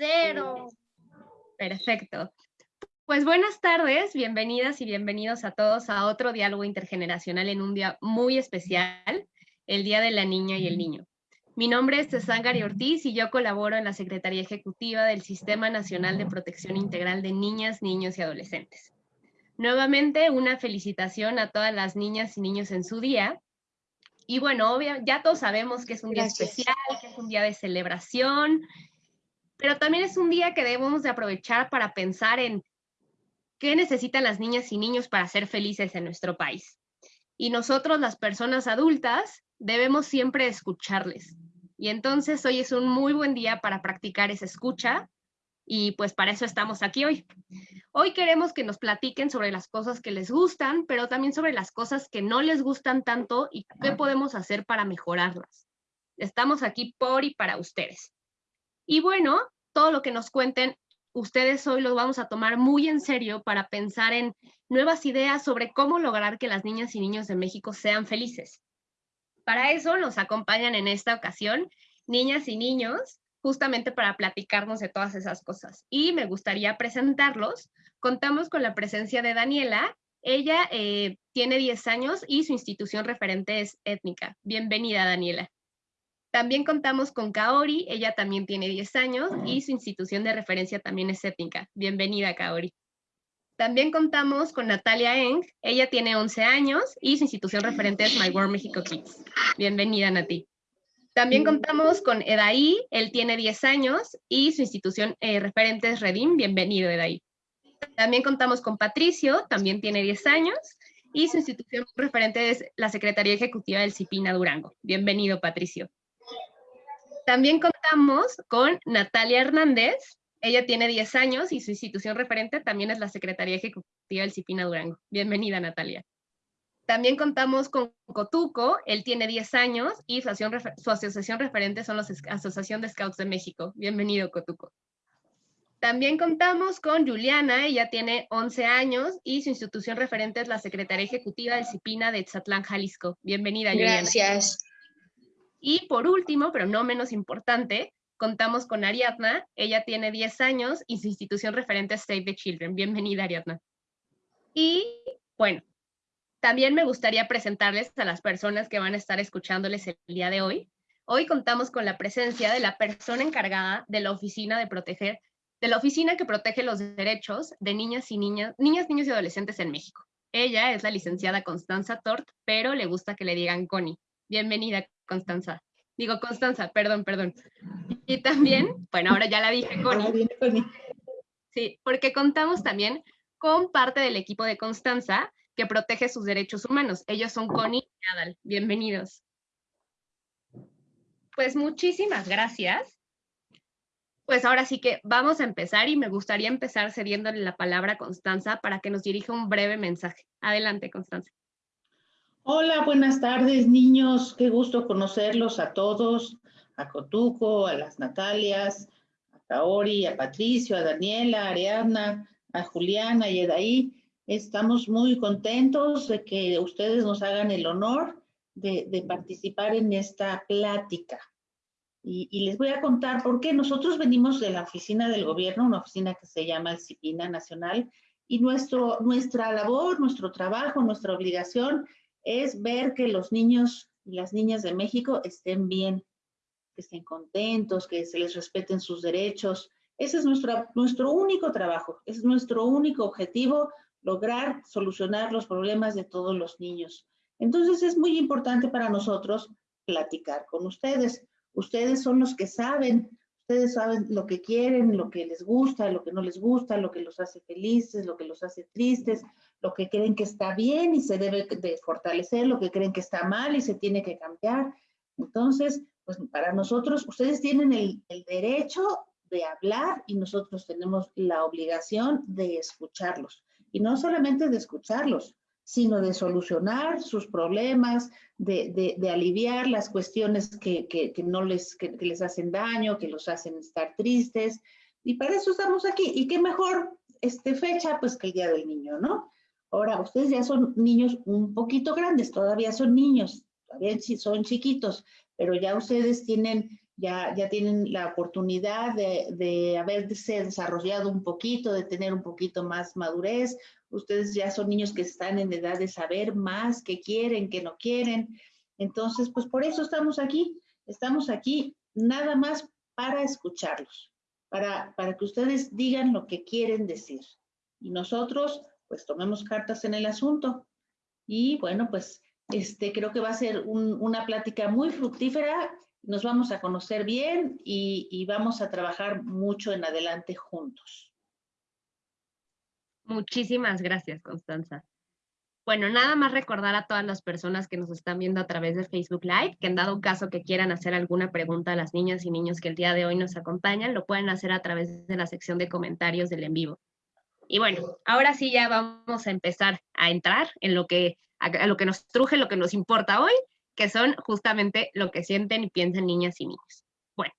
Cero. Perfecto. Pues buenas tardes, bienvenidas y bienvenidos a todos a otro diálogo intergeneracional en un día muy especial, el Día de la Niña y el Niño. Mi nombre es Gary Ortiz y yo colaboro en la Secretaría Ejecutiva del Sistema Nacional de Protección Integral de Niñas, Niños y Adolescentes. Nuevamente, una felicitación a todas las niñas y niños en su día. Y bueno, ya todos sabemos que es un día especial, que es un día de celebración, pero también es un día que debemos de aprovechar para pensar en qué necesitan las niñas y niños para ser felices en nuestro país. Y nosotros, las personas adultas, debemos siempre escucharles. Y entonces hoy es un muy buen día para practicar esa escucha y pues para eso estamos aquí hoy. Hoy queremos que nos platiquen sobre las cosas que les gustan, pero también sobre las cosas que no les gustan tanto y qué podemos hacer para mejorarlas. Estamos aquí por y para ustedes. Y bueno, todo lo que nos cuenten ustedes hoy lo vamos a tomar muy en serio para pensar en nuevas ideas sobre cómo lograr que las niñas y niños de México sean felices. Para eso nos acompañan en esta ocasión niñas y niños, justamente para platicarnos de todas esas cosas. Y me gustaría presentarlos. Contamos con la presencia de Daniela. Ella eh, tiene 10 años y su institución referente es étnica. Bienvenida, Daniela. También contamos con Kaori, ella también tiene 10 años y su institución de referencia también es étnica. Bienvenida, Kaori. También contamos con Natalia Eng, ella tiene 11 años y su institución referente es My World Mexico Kids. Bienvenida, Nati. También contamos con Edaí, él tiene 10 años y su institución eh, referente es Redim. Bienvenido, Edaí. También contamos con Patricio, también tiene 10 años y su institución referente es la Secretaría Ejecutiva del CIPINA Durango. Bienvenido, Patricio. También contamos con Natalia Hernández. Ella tiene 10 años y su institución referente también es la Secretaría Ejecutiva del CIPINA Durango. Bienvenida, Natalia. También contamos con Cotuco, él tiene 10 años y su, asociación referente son la Asociación de Scouts de México. Bienvenido, Cotuco. También contamos con Juliana, ella tiene 11 años y su institución referente es la Secretaría Ejecutiva del CIPINA de Tzatlán, Jalisco. Bienvenida, Juliana. Gracias. Y por último, pero no menos importante, contamos con Ariadna. Ella tiene 10 años y su institución referente es Save the Children. Bienvenida, Ariadna. Y bueno, también me gustaría presentarles a las personas que van a estar escuchándoles el día de hoy. Hoy contamos con la presencia de la persona encargada de la oficina de proteger, de la oficina que protege los derechos de niñas y niñas, niñas, niños y adolescentes en México. Ella es la licenciada Constanza Tort, pero le gusta que le digan Connie. Bienvenida, Constanza. Digo, Constanza, perdón, perdón. Y también, bueno, ahora ya la dije, Connie. Sí, porque contamos también con parte del equipo de Constanza que protege sus derechos humanos. Ellos son Connie y Adal. Bienvenidos. Pues muchísimas gracias. Pues ahora sí que vamos a empezar y me gustaría empezar cediéndole la palabra a Constanza para que nos dirija un breve mensaje. Adelante, Constanza. Hola, buenas tardes, niños. Qué gusto conocerlos a todos, a Cotuco, a las Natalias, a Kaori, a Patricio, a Daniela, a Ariadna, a Juliana y Edaí. Estamos muy contentos de que ustedes nos hagan el honor de, participar en esta plática. Y, les voy a contar por qué. Nosotros venimos de la oficina del gobierno, una oficina que se llama el CIPINA Nacional, y nuestro, nuestra labor, nuestro trabajo, nuestra obligación es ver que los niños y las niñas de México estén bien, que estén contentos, que se les respeten sus derechos. Ese es nuestro, nuestro único trabajo, es nuestro único objetivo, lograr solucionar los problemas de todos los niños. Entonces es muy importante para nosotros platicar con ustedes. Ustedes son los que saben, ustedes saben lo que quieren, lo que les gusta, lo que no les gusta, lo que los hace felices, lo que los hace tristes, lo que creen que está bien y se debe de fortalecer, lo que creen que está mal y se tiene que cambiar. Entonces, pues para nosotros, ustedes tienen el, el derecho de hablar y nosotros tenemos la obligación de escucharlos. Y no solamente de escucharlos, sino de solucionar sus problemas, de, de, de aliviar las cuestiones que, que, no les, que, les hacen daño, que los hacen estar tristes. Y para eso estamos aquí. Y qué mejor este fecha, pues que el Día del Niño, ¿no? Ahora, ustedes ya son niños un poquito grandes, todavía son niños, todavía son chiquitos, pero ya ustedes tienen ya, ya tienen la oportunidad de, de haberse desarrollado un poquito, de tener un poquito más madurez. Ustedes ya son niños que están en edad de saber más, qué quieren, qué no quieren. Entonces, pues por eso estamos aquí. Estamos aquí nada más para escucharlos, para, para que ustedes digan lo que quieren decir. Y nosotros, pues tomemos cartas en el asunto. Y bueno, pues este, creo que va a ser una plática muy fructífera. Nos vamos a conocer bien y, vamos a trabajar mucho en adelante juntos. Muchísimas gracias, Constanza. Bueno, nada más recordar a todas las personas que nos están viendo a través de Facebook Live, que en dado caso que quieran hacer alguna pregunta a las niñas y niños que el día de hoy nos acompañan, lo pueden hacer a través de la sección de comentarios del en vivo. Y bueno, ahora sí ya vamos a empezar a entrar en lo que, a, lo que nos truje, lo que nos importa hoy, que son justamente lo que sienten y piensan niñas y niños. Bueno,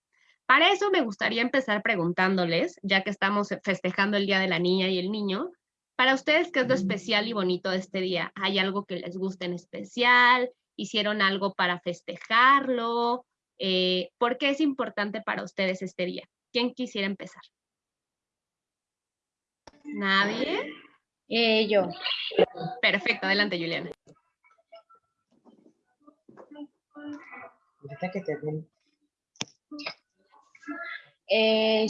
para eso me gustaría empezar preguntándoles, ya que estamos festejando el Día de la Niña y el Niño, para ustedes, ¿qué es lo especial y bonito de este día? ¿Hay algo que les guste en especial? ¿Hicieron algo para festejarlo? Eh, ¿Por qué es importante para ustedes este día? ¿Quién quisiera empezar? ¿Nadie? Eh, yo. Perfecto, adelante, Juliana. Eh,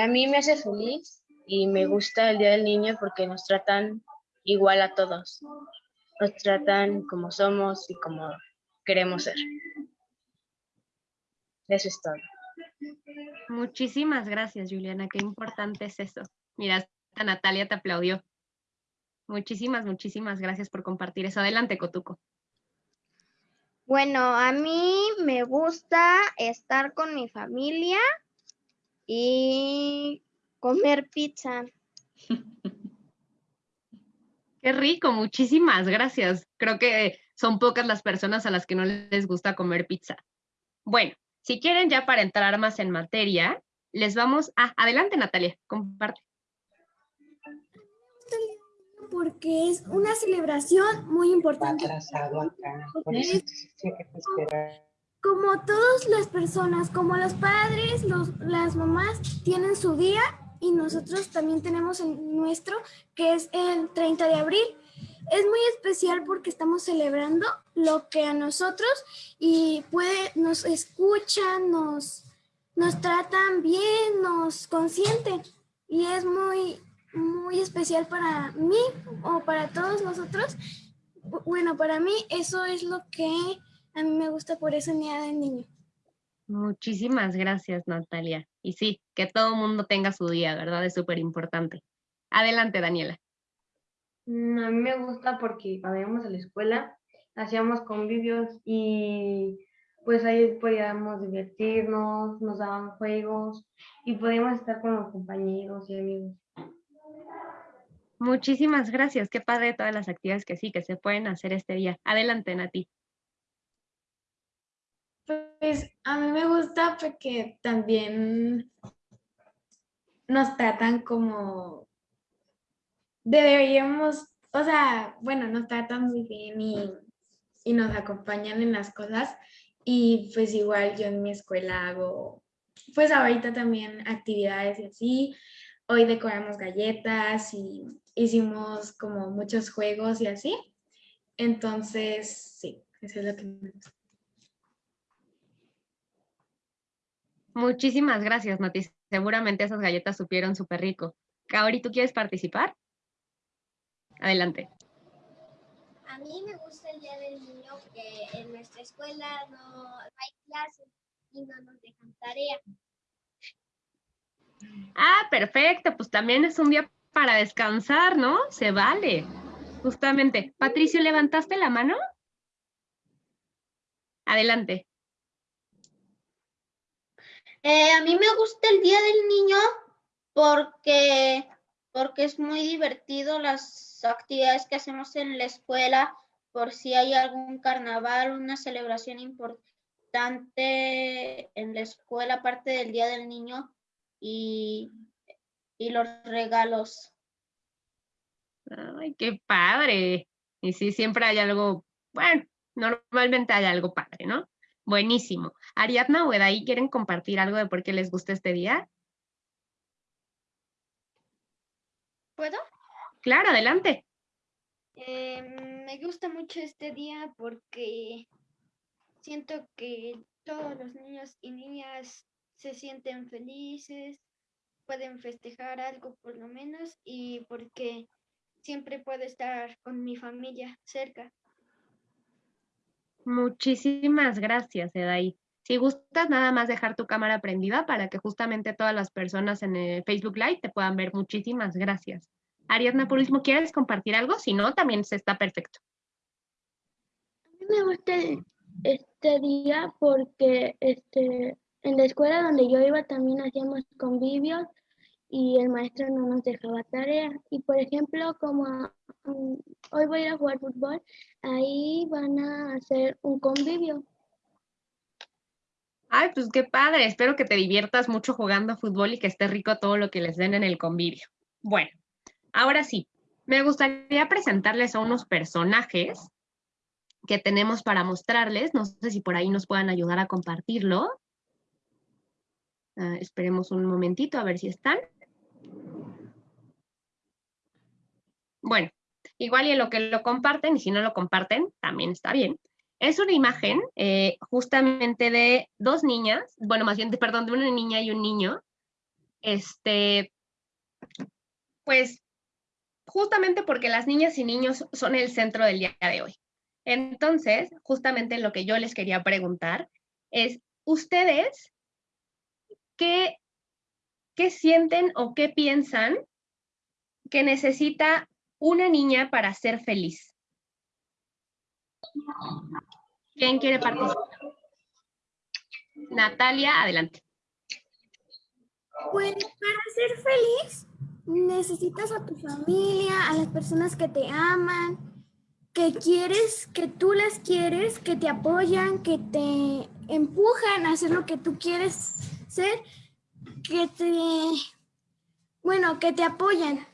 a mí me hace feliz y me gusta el Día del Niño porque nos tratan igual a todos. Nos tratan como somos y como queremos ser. Eso es todo. Muchísimas gracias, Juliana. Qué importante es eso. Mira, Natalia te aplaudió. Muchísimas, muchísimas gracias por compartir eso. Adelante, Cotuco. Bueno, a mí me gusta estar con mi familia y comer pizza. Qué rico, muchísimas gracias. Creo que son pocas las personas a las que no les gusta comer pizza. Bueno, si quieren ya para entrar más en materia, les vamos a... Adelante, Natalia, comparte. Porque es una celebración muy importante. Como todas las personas, como los padres, los, las mamás tienen su día, y nosotros también tenemos el nuestro, que es el 30 de abril. Es muy especial porque estamos celebrando lo que a nosotros y puede, nos escuchan, nos, nos tratan bien, nos consienten y es muy, muy especial para mí o para todos nosotros. Bueno, para mí eso es lo que a mí me gusta por esa Día del Niño. Muchísimas gracias, Natalia. Y sí, que todo el mundo tenga su día, ¿verdad? Es súper importante. Adelante, Daniela. Mm, a mí me gusta porque cuando íbamos a la escuela hacíamos convivios y pues ahí podíamos divertirnos, nos daban juegos y podíamos estar con los compañeros y amigos. Muchísimas gracias. Qué padre todas las actividades que sí, que se pueden hacer este día. Adelante, Nati. Pues a mí me gusta porque también nos tratan como deberíamos, o sea, bueno, nos tratan muy bien y, y nos acompañan en las cosas y pues igual yo en mi escuela hago, pues ahorita también actividades y así, hoy decoramos galletas y hicimos como muchos juegos y así, entonces sí, eso es lo que me gusta. Muchísimas gracias, Mati. Seguramente esas galletas supieron súper rico. Kaori, ¿tú quieres participar? Adelante. A mí me gusta el Día del Niño que en nuestra escuela no hay clases y no nos dejan tarea. Ah, perfecto. Pues también es un día para descansar, ¿no? Se vale. Justamente. Patricio, ¿levantaste la mano? Adelante. Eh, a mí me gusta el Día del Niño porque, porque es muy divertido las actividades que hacemos en la escuela, por si hay algún carnaval, una celebración importante en la escuela, aparte del Día del Niño y, y los regalos. Ay, qué padre. Y sí, siempre hay algo, bueno, normalmente hay algo padre, ¿no? Buenísimo. Ariadna o Edaí, ¿quieren compartir algo de por qué les gusta este día? ¿Puedo? Claro, adelante. Eh, me gusta mucho este día porque siento que todos los niños y niñas se sienten felices, pueden festejar algo por lo menos y porque siempre puedo estar con mi familia cerca. Muchísimas gracias, Edaí. Si gustas, nada más dejar tu cámara prendida para que justamente todas las personas en el Facebook Live te puedan ver. Muchísimas gracias. Ariadna, por último, ¿quieres compartir algo? Si no, también se está perfecto. A mí me gusta este día porque este, en la escuela donde yo iba también hacíamos convivios y el maestro no nos dejaba tarea. Y por ejemplo, como mm, hoy voy a ir a jugar fútbol, ahí van a hacer un convivio. Ay, pues qué padre. Espero que te diviertas mucho jugando fútbol y que esté rico todo lo que les den en el convivio. Bueno, ahora sí, me gustaría presentarles a unos personajes que tenemos para mostrarles. No sé si por ahí nos puedan ayudar a compartirlo. Ah, esperemos un momentito a ver si están. Bueno, igual y en lo que lo comparten, y si no lo comparten, también está bien. Es una imagen eh, justamente de dos niñas, bueno, más bien, perdón, de una niña y un niño. Este, pues, justamente porque las niñas y niños son el centro del día de hoy. Entonces, justamente lo que yo les quería preguntar es, ¿ustedes qué, qué sienten o qué piensan que necesita una niña para ser feliz? ¿Quién quiere participar? Natalia, adelante. Pues para ser feliz necesitas a tu familia, a las personas que te aman, que quieres, que tú las quieres, que te apoyan, que te empujan a hacer lo que tú quieres ser, que te, bueno, que te apoyan.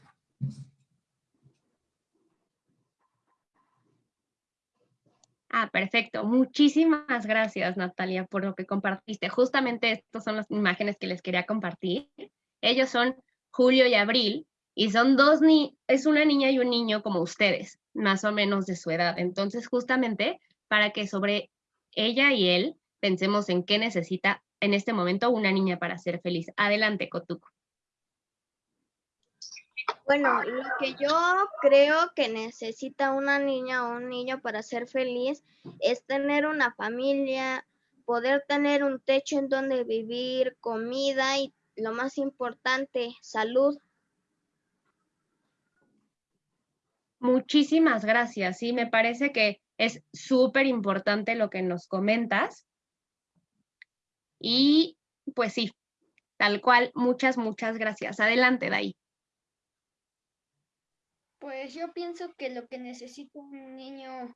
Ah, perfecto. Muchísimas gracias, Natalia, por lo que compartiste. Justamente estas son las imágenes que les quería compartir. Ellos son Julio y Abril y son dos ni es una niña y un niño como ustedes, más o menos de su edad. Entonces, justamente para que sobre ella y él pensemos en qué necesita en este momento una niña para ser feliz. Adelante, Cotuco. Bueno, lo que yo creo que necesita una niña o un niño para ser feliz es tener una familia, poder tener un techo en donde vivir, comida y lo más importante, salud. Muchísimas gracias. Sí, me parece que es súper importante lo que nos comentas. Y pues sí, tal cual, muchas, muchas gracias. Adelante, Dai. Pues yo pienso que lo que necesita un niño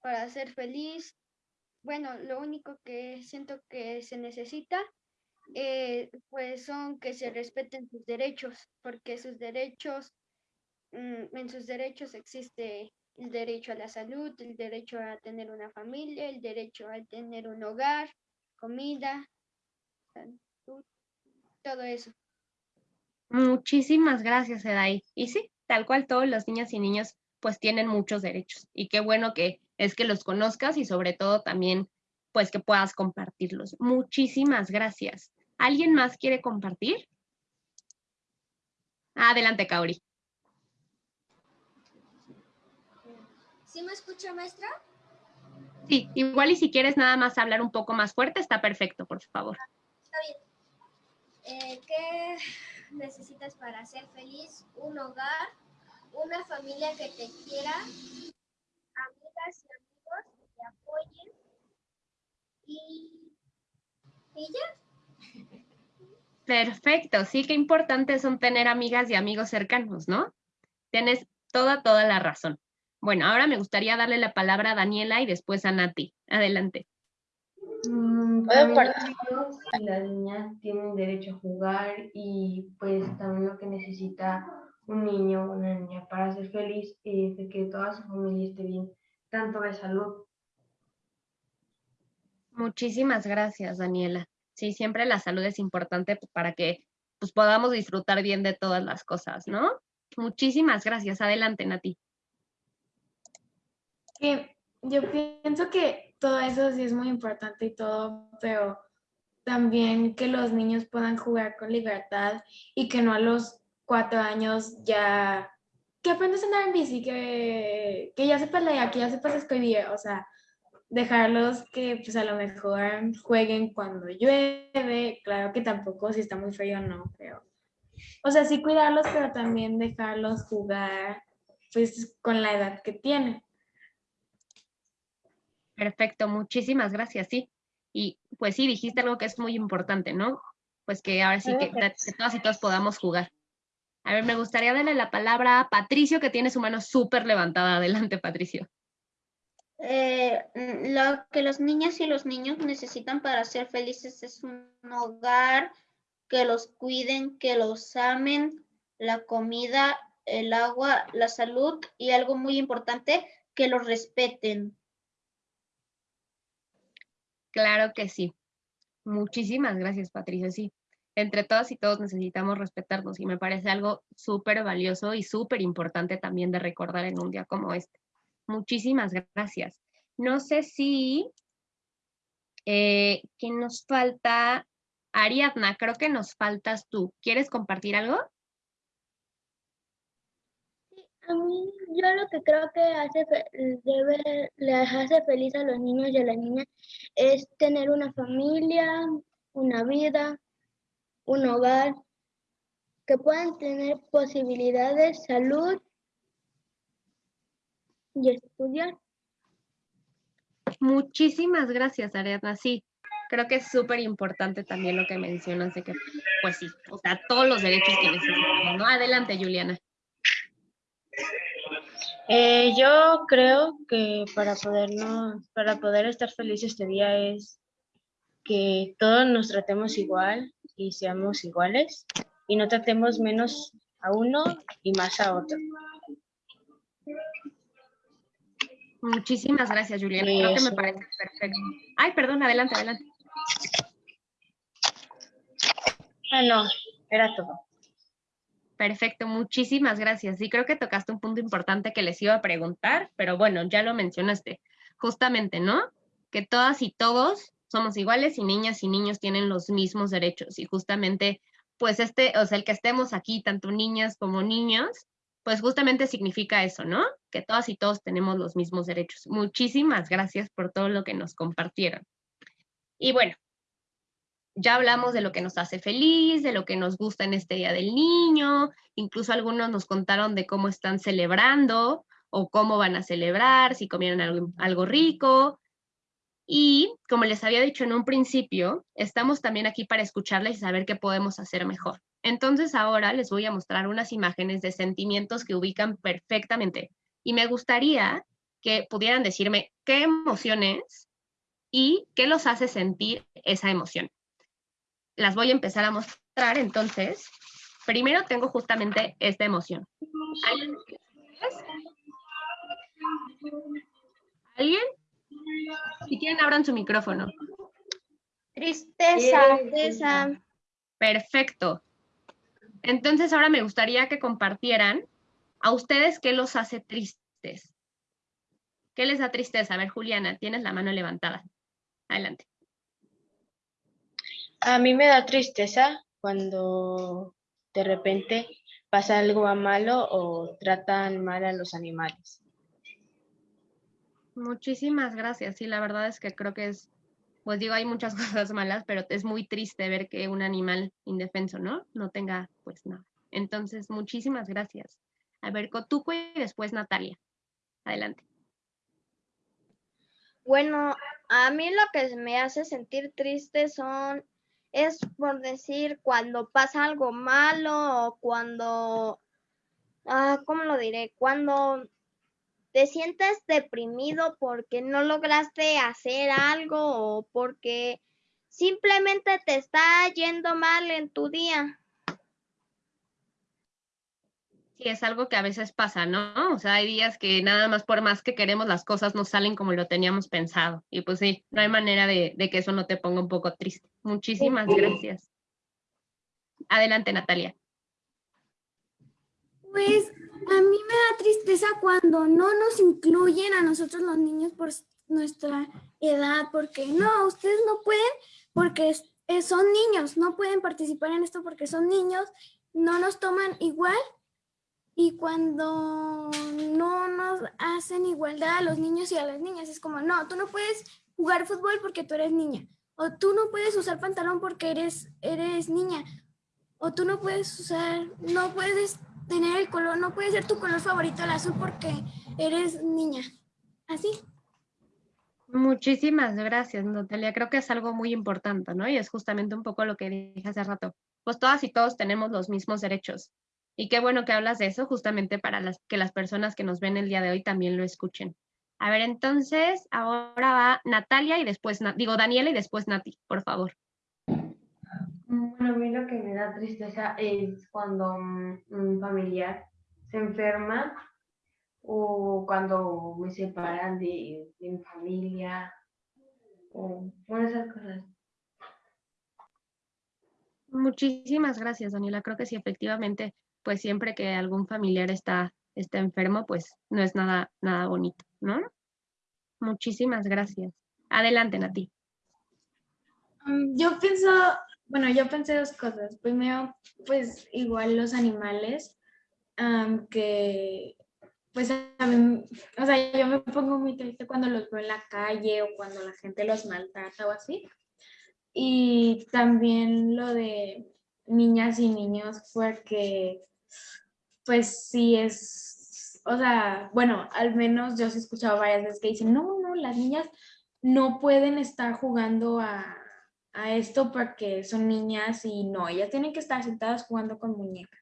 para ser feliz, bueno, lo único que siento que se necesita, eh, pues son que se respeten sus derechos, porque sus derechos, mm, en sus derechos existe el derecho a la salud, el derecho a tener una familia, el derecho a tener un hogar, comida, todo eso. Muchísimas gracias, Edai. Y sí, tal cual todos los niños y niños pues tienen muchos derechos y qué bueno que es que los conozcas y sobre todo también pues que puedas compartirlos. Muchísimas gracias. ¿Alguien más quiere compartir? Adelante, Kaori. ¿Sí me escucha, maestra? Sí, igual y si quieres nada más hablar un poco más fuerte, está perfecto, por favor. Está bien. Eh, ¿Qué necesitas para ser feliz? Un hogar, una familia que te quiera, amigas y amigos que te apoyen y, y ya. Perfecto, sí, qué importante son tener amigas y amigos cercanos, ¿no? Tienes toda, toda la razón. Bueno, ahora me gustaría darle la palabra a Daniela y después a Nati. Adelante. Mm, las niñas tienen derecho a jugar y pues también lo que necesita un niño o una niña para ser feliz es de que toda su familia esté bien, tanto de salud. Muchísimas gracias, Daniela. Sí, siempre la salud es importante para que pues, podamos disfrutar bien de todas las cosas, ¿no? Muchísimas gracias. Adelante, Nati. Sí, yo pienso que todo eso sí es muy importante y todo, pero también que los niños puedan jugar con libertad y que no a los cuatro años ya, que aprendas a andar en bici, que, que ya sepas leer, que ya escribir, o sea, dejarlos que pues a lo mejor jueguen cuando llueve, claro que tampoco si está muy frío no, pero, o sea, sí cuidarlos, pero también dejarlos jugar pues con la edad que tienen. Perfecto, muchísimas gracias, sí. Y pues sí, dijiste algo que es muy importante, ¿no? Pues que ahora sí que, que todas y todos podamos jugar. A ver, me gustaría darle la palabra a Patricio, que tiene su mano súper levantada. Adelante, Patricio. Eh, lo que los niñas y los niños necesitan para ser felices es un hogar, que los cuiden, que los amen, la comida, el agua, la salud y algo muy importante, que los respeten. Claro que sí. Muchísimas gracias, Patricia. Sí, entre todas y todos necesitamos respetarnos y me parece algo súper valioso y súper importante también de recordar en un día como este. Muchísimas gracias. No sé si, eh, ¿qué nos falta? Ariadna, creo que nos faltas tú. ¿Quieres compartir algo? Mí, yo lo que creo que hace, debe, les hace feliz a los niños y a las niñas es tener una familia, una vida, un hogar, que puedan tener posibilidades, salud y estudiar. Muchísimas gracias, Ariadna. Sí, creo que es súper importante también lo que mencionas de que, pues sí, o sea, todos los derechos que necesitamos, ¿no? Adelante, Juliana. Eh, yo creo que para podernos, para poder estar felices este día es que todos nos tratemos igual y seamos iguales y no tratemos menos a uno y más a otro. Muchísimas gracias, Juliana. Creo que me parece perfecto. Ay, perdón, adelante, adelante. Ah, no, era todo. Perfecto, muchísimas gracias. Sí, creo que tocaste un punto importante que les iba a preguntar, pero bueno, ya lo mencionaste. Justamente, ¿no? Que todas y todos somos iguales y niñas y niños tienen los mismos derechos. Y justamente, pues este, o sea, el que estemos aquí, tanto niñas como niños, pues justamente significa eso, ¿no? Que todas y todos tenemos los mismos derechos. Muchísimas gracias por todo lo que nos compartieron. Y bueno, ya hablamos de lo que nos hace feliz, de lo que nos gusta en este Día del Niño, incluso algunos nos contaron de cómo están celebrando o cómo van a celebrar, si comieron algo, rico. Y como les había dicho en un principio, estamos también aquí para escucharles y saber qué podemos hacer mejor. Entonces ahora les voy a mostrar unas imágenes de sentimientos que ubican perfectamente. Y me gustaría que pudieran decirme qué emociones y qué los hace sentir esa emoción las voy a empezar a mostrar. Entonces, primero tengo justamente esta emoción. ¿Alguien? Si quieren, abran su micrófono. Tristeza. Tristeza. Perfecto. Entonces, ahora me gustaría que compartieran a ustedes qué los hace tristes. ¿Qué les da tristeza? A ver, Juliana, tienes la mano levantada. Adelante. A mí me da tristeza cuando de repente pasa algo a malo o tratan mal a los animales. Muchísimas gracias. Sí, la verdad es que creo que es, pues digo, hay muchas cosas malas, pero es muy triste ver que un animal indefenso, ¿no? No tenga, pues nada. Entonces, muchísimas gracias. A ver, Cotuco y después Natalia. Adelante. Bueno, a mí lo que me hace sentir triste son es por decir cuando pasa algo malo o cuando, ah, ¿cómo lo diré? Cuando te sientes deprimido porque no lograste hacer algo o porque simplemente te está yendo mal en tu día. Sí, es algo que a veces pasa, ¿no? O sea, hay días que nada más por más que queremos las cosas no salen como lo teníamos pensado. Y pues sí, no hay manera de, de que eso no te ponga un poco triste. Muchísimas gracias. Adelante, Natalia. Pues a mí me da tristeza cuando no nos incluyen a nosotros los niños por nuestra edad, porque no, ustedes no pueden porque son niños, no pueden participar en esto porque son niños, no nos toman igual y cuando no nos hacen igualdad a los niños y a las niñas, es como, no, tú no puedes jugar fútbol porque tú eres niña, o tú no puedes usar pantalón porque eres, eres niña, o tú no puedes usar, no puedes tener el color, no puede ser tu color favorito el azul porque eres niña. Así. Muchísimas gracias, Natalia. Creo que es algo muy importante, ¿no? Y es justamente un poco lo que dije hace rato. Pues todas y todos tenemos los mismos derechos. Y qué bueno que hablas de eso, justamente para las, que las personas que nos ven el día de hoy también lo escuchen. A ver, entonces, ahora va Natalia y después, digo, Daniela y después Nati, por favor. Bueno, a mí lo que me da tristeza es cuando un familiar se enferma o cuando me separan de, mi familia o bueno, esas cosas. Muchísimas gracias, Daniela. Creo que sí, efectivamente, pues siempre que algún familiar está, está enfermo, pues no es nada, nada bonito, ¿no? Muchísimas gracias. Adelante, Nati. Mm, yo pienso bueno, yo pensé dos cosas. Primero, pues igual los animales, que pues a mí, o sea, yo me pongo muy triste cuando los veo en la calle o cuando la gente los maltrata o así. Y también lo de niñas y niños, porque pues sí es, o sea, bueno, al menos yo he escuchado varias veces que dicen, no, no, las niñas no pueden estar jugando a, a esto porque son niñas y no, ellas tienen que estar sentadas jugando con muñecas.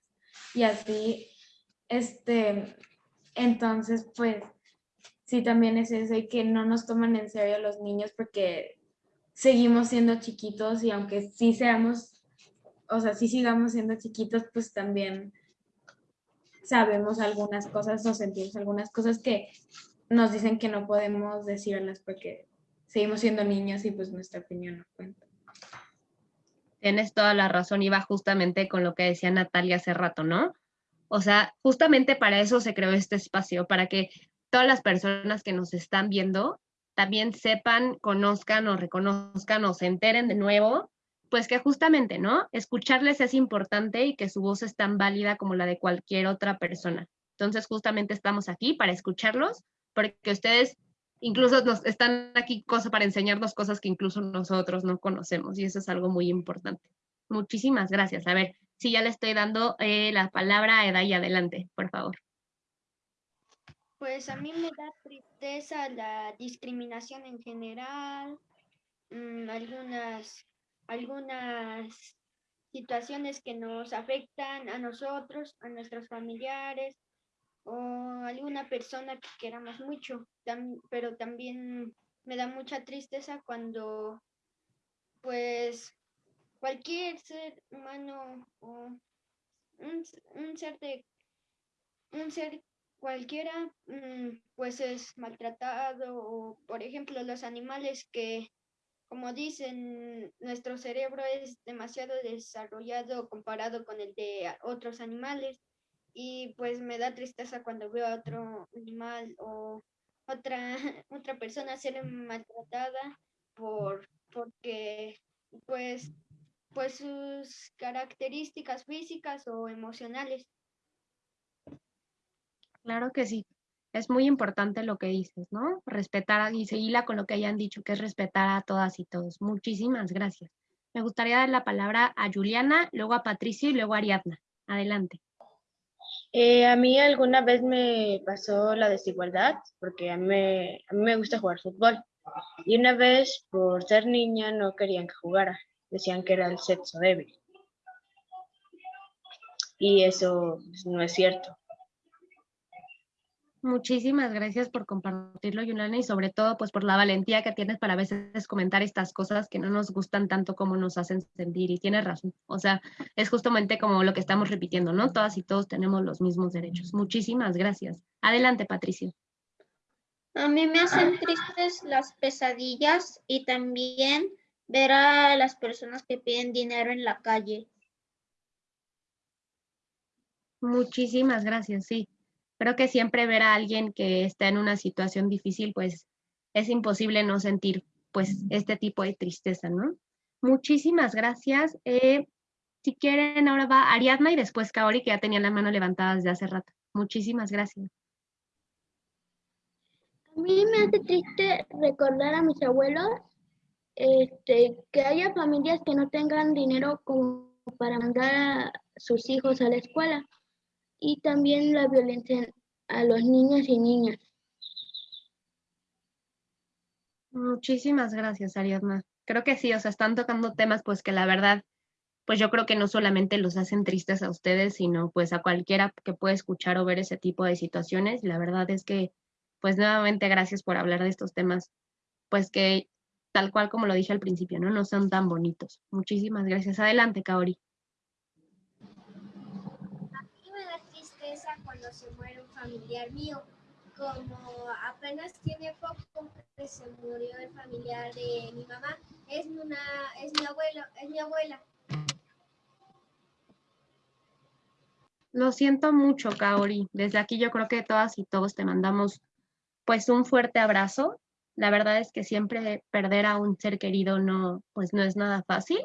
Y así, este, entonces, pues, sí, también es eso y que no nos toman en serio los niños porque seguimos siendo chiquitos y aunque sí seamos, o sea, sí sigamos siendo chiquitos, pues también sabemos algunas cosas o sentimos algunas cosas que nos dicen que no podemos decirlas porque seguimos siendo niños y pues nuestra opinión no cuenta. Tienes toda la razón, iba justamente con lo que decía Natalia hace rato, ¿no? O sea, justamente para eso se creó este espacio, para que todas las personas que nos están viendo también sepan, conozcan o reconozcan o se enteren de nuevo, pues que justamente, ¿no? Escucharles es importante y que su voz es tan válida como la de cualquier otra persona. Entonces, justamente estamos aquí para escucharlos, porque ustedes incluso nos están aquí para enseñarnos cosas que incluso nosotros no conocemos y eso es algo muy importante. Muchísimas gracias. A ver, si ya le estoy dando eh, la palabra a Edai, adelante, por favor. Pues a mí me da tristeza la discriminación en general, mm, algunas, algunas situaciones que nos afectan a nosotros, a nuestros familiares, o alguna persona que queramos mucho, pero también me da mucha tristeza cuando pues cualquier ser humano o un, ser de un ser cualquiera mm, pues es maltratado o por ejemplo los animales que como dicen nuestro cerebro es demasiado desarrollado comparado con el de otros animales y pues me da tristeza cuando veo a otro animal o otra, otra persona ser maltratada por, porque pues, pues sus características físicas o emocionales. Claro que sí. Es muy importante lo que dices, ¿no? Respetar y seguirla con lo que hayan dicho, que es respetar a todas y todos. Muchísimas gracias. Me gustaría dar la palabra a Juliana, luego a Patricia y luego a Ariadna. Adelante. Eh, a mí alguna vez me pasó la desigualdad, porque a mí, me, gusta jugar fútbol. Y una vez, por ser niña, no querían que jugara. Decían que era el sexo débil. Y eso pues, no es cierto. Muchísimas gracias por compartirlo, Yulana, y sobre todo pues por la valentía que tienes para a veces comentar estas cosas que no nos gustan tanto como nos hacen sentir. Y tienes razón. O sea, es justamente como lo que estamos repitiendo, ¿no? Todas y todos tenemos los mismos derechos. Muchísimas gracias. Adelante, Patricio. A mí me hacen tristes las pesadillas y también ver a las personas que piden dinero en la calle. Muchísimas gracias, sí. Creo que siempre ver a alguien que está en una situación difícil, pues es imposible no sentir pues este tipo de tristeza, ¿no? Muchísimas gracias. Eh, si quieren, ahora va Ariadna y después Kaori, que ya tenía la mano levantada desde hace rato. Muchísimas gracias. A mí me hace triste recordar a mis abuelos este, que haya familias que no tengan dinero como para mandar a sus hijos a la escuela y también la violencia a los niños y niñas. Muchísimas gracias, Ariadna. Creo que sí, o sea, están tocando temas pues que la verdad, pues yo creo que no solamente los hacen tristes a ustedes, sino pues a cualquiera que pueda escuchar o ver ese tipo de situaciones. La verdad es que, pues nuevamente gracias por hablar de estos temas, pues que tal cual como lo dije al principio, ¿no? No son tan bonitos. Muchísimas gracias. Adelante, Kaori. A mí me da tristeza se muere un familiar mío. Como apenas tiene poco que se murió el familiar de mi mamá, es una, es mi abuelo, es mi abuela. Lo siento mucho, Kaori. Desde aquí yo creo que todas y todos te mandamos pues un fuerte abrazo la verdad es que siempre perder a un ser querido no, pues no es nada fácil.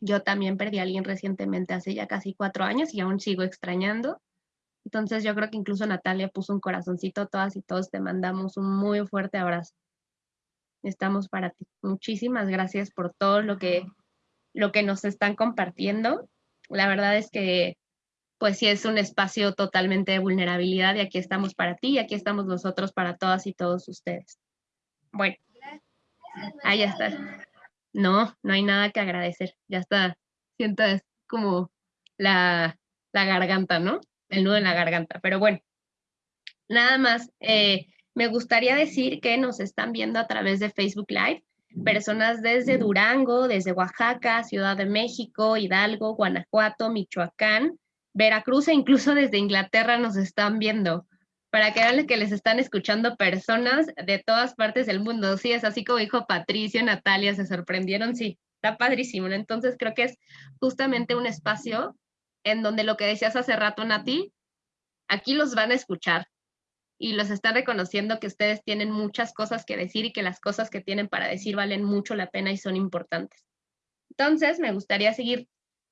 Yo también perdí a alguien recientemente hace ya casi cuatro años y aún sigo extrañando. Entonces yo creo que incluso Natalia puso un corazoncito, todas y todos te mandamos un muy fuerte abrazo. Estamos para ti. Muchísimas gracias por todo lo que, lo que nos están compartiendo. La verdad es que pues sí es un espacio totalmente de vulnerabilidad y aquí estamos para ti y aquí estamos nosotros para todas y todos ustedes. Bueno, ahí ya está. No, no hay nada que agradecer. Ya está. Siento como la, la garganta, ¿no? El nudo en la garganta. Pero bueno, nada más. Eh, me gustaría decir que nos están viendo a través de Facebook Live personas desde Durango, desde Oaxaca, Ciudad de México, Hidalgo, Guanajuato, Michoacán, Veracruz e incluso desde Inglaterra nos están viendo, para que vean que les están escuchando personas de todas partes del mundo. Sí, es así como dijo Patricio, Natalia, se sorprendieron, sí, está padrísimo. Entonces creo que es justamente un espacio en donde lo que decías hace rato, Nati, aquí los van a escuchar y los están reconociendo que ustedes tienen muchas cosas que decir y que las cosas que tienen para decir valen mucho la pena y son importantes. Entonces, me gustaría seguir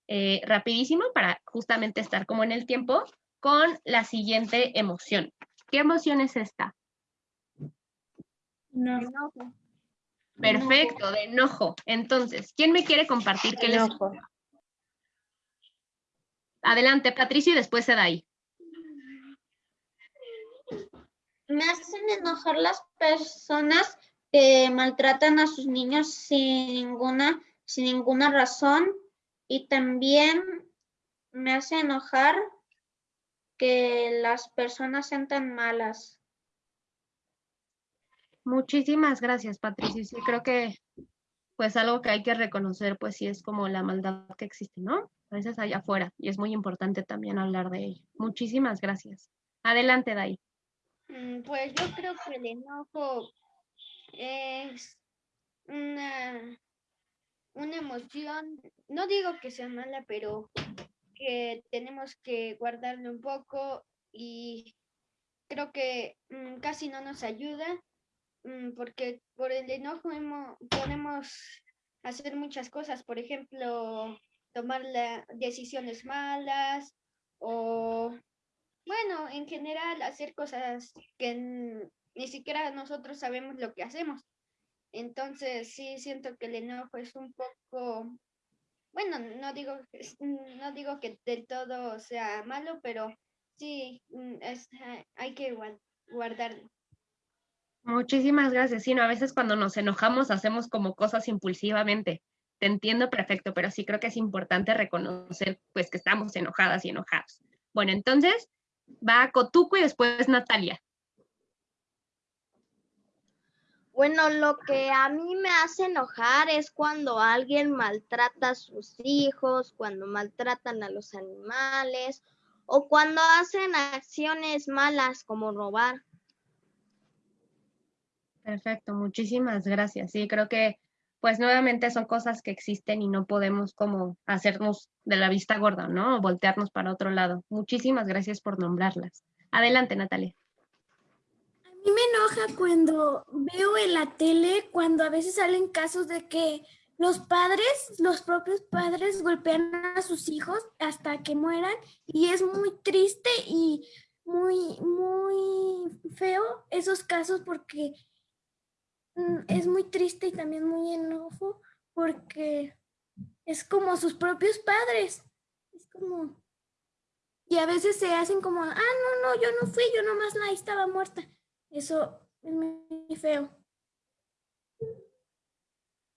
eh, rapidísimo para justamente estar como en el tiempo con la siguiente emoción. ¿Qué emoción es esta? No. Perfecto, de enojo. Entonces, ¿quién me quiere compartir qué les... Adelante, Patricio, y después se da ahí. Me hacen enojar las personas que maltratan a sus niños sin ninguna, sin ninguna razón y también me hace enojar que las personas sean tan malas. Muchísimas gracias, Patricia. Sí, creo que pues algo que hay que reconocer, pues sí es como la maldad que existe, ¿no? A veces allá afuera y es muy importante también hablar de ello. Muchísimas gracias. Adelante, Dai. Mm, pues yo creo que el enojo es una una emoción, no digo que sea mala, pero que tenemos que guardarlo un poco y creo que mm, casi no nos ayuda mm, porque por el enojo podemos hacer muchas cosas, por ejemplo, tomar decisiones malas o, bueno, en general hacer cosas que ni siquiera nosotros sabemos lo que hacemos. Entonces sí siento que el enojo es un poco, bueno, no digo, no digo que del todo sea malo, pero sí mm, es, hay que guardarlo. Muchísimas gracias. Sí, a veces cuando nos enojamos hacemos como cosas impulsivamente. Te entiendo perfecto, pero sí creo que es importante reconocer pues que estamos enojadas y enojados. Bueno, entonces Va Cotuco y después Natalia. Bueno, lo que a mí me hace enojar es cuando alguien maltrata a sus hijos, cuando maltratan a los animales o cuando hacen acciones malas como robar. Perfecto, muchísimas gracias. Sí, creo que pues nuevamente son cosas que existen y no podemos como hacernos de la vista gorda, ¿no? O voltearnos para otro lado. Muchísimas gracias por nombrarlas. Adelante, Natalia mí me enoja cuando veo en la tele, cuando a veces salen casos de que los padres, los propios padres golpean a sus hijos hasta que mueran y es muy triste y muy, muy feo esos casos porque es muy triste y también muy enojo porque es como sus propios padres. Es como... Y a veces se hacen como, ah, no, no, yo no fui, yo nomás la estaba muerta. Eso es muy feo.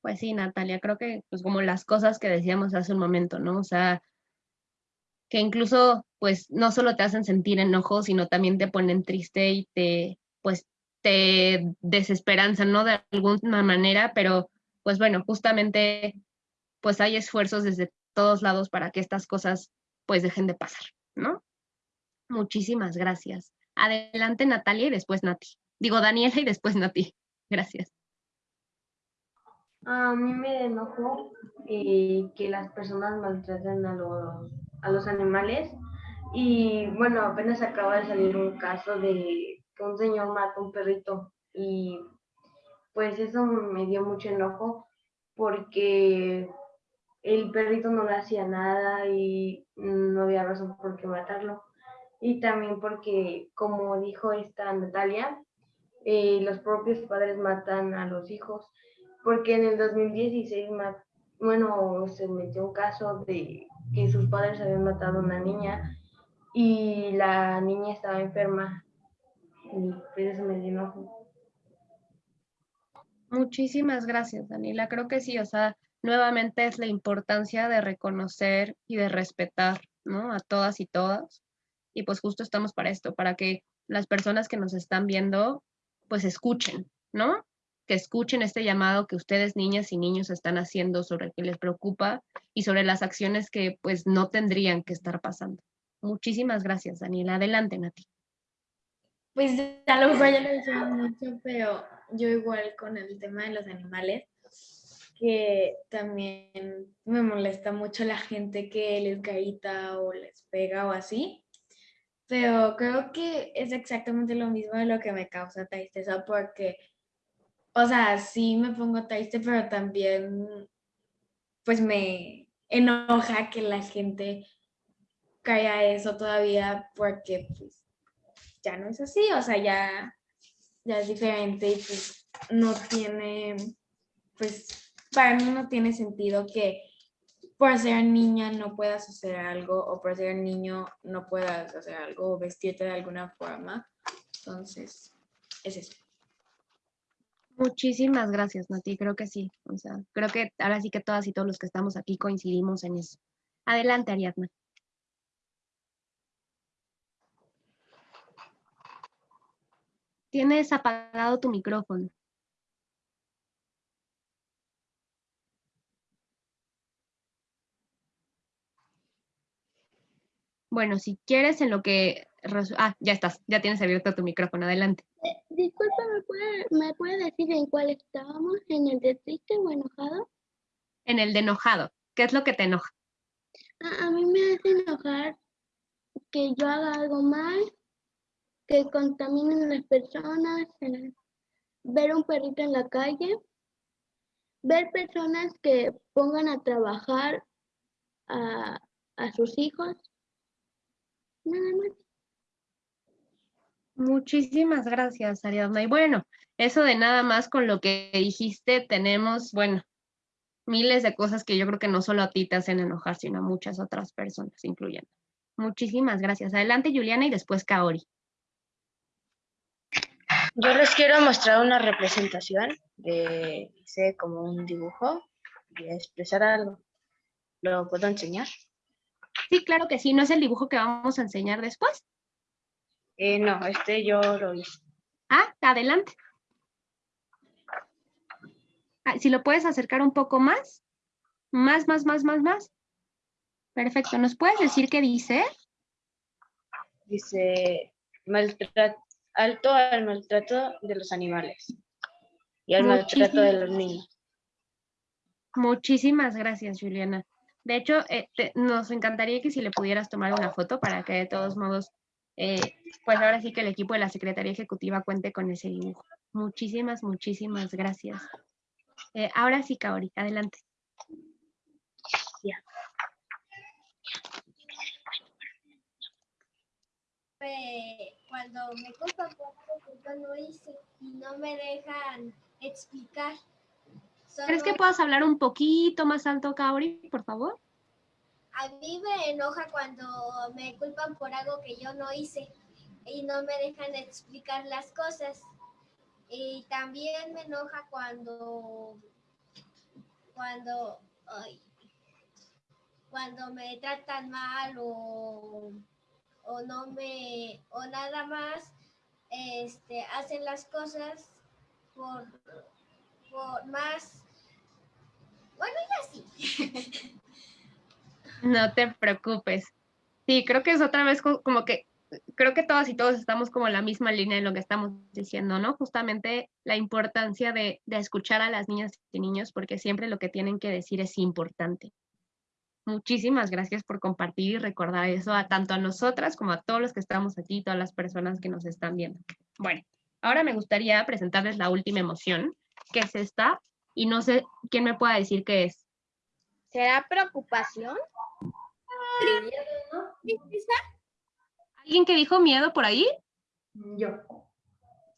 Pues sí, Natalia, creo que pues como las cosas que decíamos hace un momento, ¿no? O sea, que incluso pues no solo te hacen sentir enojo, sino también te ponen triste y te pues te desesperanzan, ¿no? De alguna manera, pero pues bueno, justamente pues hay esfuerzos desde todos lados para que estas cosas pues dejen de pasar, ¿no? Muchísimas gracias. Adelante Natalia y después Nati. Digo Daniela y después Nati. Gracias. A mí me enojó eh, que las personas maltraten a los, a los animales. Y bueno, apenas acaba de salir un caso de que un señor mató un perrito. Y pues eso me dio mucho enojo porque el perrito no le hacía nada y no había razón por qué matarlo y también porque, como dijo esta Natalia, eh, los propios padres matan a los hijos, porque en el 2016, bueno, se metió un caso de que sus padres habían matado a una niña y la niña estaba enferma y pues. Muchísimas gracias, Daniela. Creo que sí, o sea, nuevamente es la importancia de reconocer y de respetar, ¿no? A todas y todas y pues justo estamos para esto, para que las personas que nos están viendo pues escuchen, ¿no? Que escuchen este llamado que ustedes niñas y niños están haciendo sobre el que les preocupa y sobre las acciones que pues no tendrían que estar pasando. Muchísimas gracias, Daniela. Adelante, Nati. Pues a lo mejor ya lo decía mucho, pero yo igual con el tema de los animales, que también me molesta mucho la gente que les grita o les pega o así. Pero creo que es exactamente lo mismo de lo que me causa tristeza porque, o sea, sí me pongo triste, pero también pues me enoja que la gente caiga eso todavía porque pues ya no es así, o sea, ya, ya es diferente y pues no tiene, pues para mí no tiene sentido que por ser niña no puedas hacer algo o por ser niño no puedas hacer algo o vestirte de alguna forma. Entonces, es eso. Muchísimas gracias, Nati. Creo que sí. O sea, creo que ahora sí que todas y todos los que estamos aquí coincidimos en eso. Adelante, Ariadna. Tienes apagado tu micrófono. Bueno, si quieres en lo que... Ah, ya estás, ya tienes abierto tu micrófono, adelante. Eh, disculpa, ¿me puede, ¿me puede decir en cuál estábamos? ¿En el de triste o enojado? En el de enojado. ¿Qué es lo que te enoja? A, mí me hace enojar que yo haga algo mal, que contaminen las personas, ver un perrito en la calle, ver personas que pongan a trabajar a, a sus hijos Muchísimas gracias, Ariadna. Y bueno, eso de nada más con lo que dijiste, tenemos, bueno, miles de cosas que yo creo que no solo a ti te hacen enojar, sino a muchas otras personas, incluyendo. Muchísimas gracias. Adelante, Juliana, y después Kaori. Yo les quiero mostrar una representación de, hice como un dibujo y expresar algo. ¿Lo puedo enseñar? Sí, claro que sí. ¿No es el dibujo que vamos a enseñar después? Eh, no, este yo lo hice. Ah, adelante. Ah, si lo puedes acercar un poco más. Más, más, más, más, más. Perfecto. ¿Nos puedes decir qué dice? Dice maltrato, alto al maltrato de los animales y al maltrato de los niños. Muchísimas gracias, Juliana. De hecho, eh, nos encantaría que si le pudieras tomar una foto para que de todos modos, eh, pues ahora sí que el equipo de la Secretaría Ejecutiva cuente con ese dibujo. Muchísimas, muchísimas gracias. Eh, ahora sí, Kaori, adelante. Cuando me culpan por algo que yo no hice y no me dejan explicar ¿Crees que puedas hablar un poquito más alto, Kaori, por favor? A mí me enoja cuando me culpan por algo que yo no hice y no me dejan explicar las cosas. Y también me enoja cuando cuando cuando me tratan mal o, o no me o nada más este hacen las cosas por, por más bueno, ya sí. No te preocupes. Sí, creo que es otra vez como que, creo que todas y todos estamos como en la misma línea en lo que estamos diciendo, ¿no? Justamente la importancia de, de escuchar a las niñas y niños porque siempre lo que tienen que decir es importante. Muchísimas gracias por compartir y recordar eso a tanto a nosotras como a todos los que estamos aquí, todas las personas que nos están viendo. Bueno, ahora me gustaría presentarles la última emoción, que es esta, y no sé quién me pueda decir qué es. ¿Será preocupación? ¿Alguien que dijo miedo por ahí? Yo.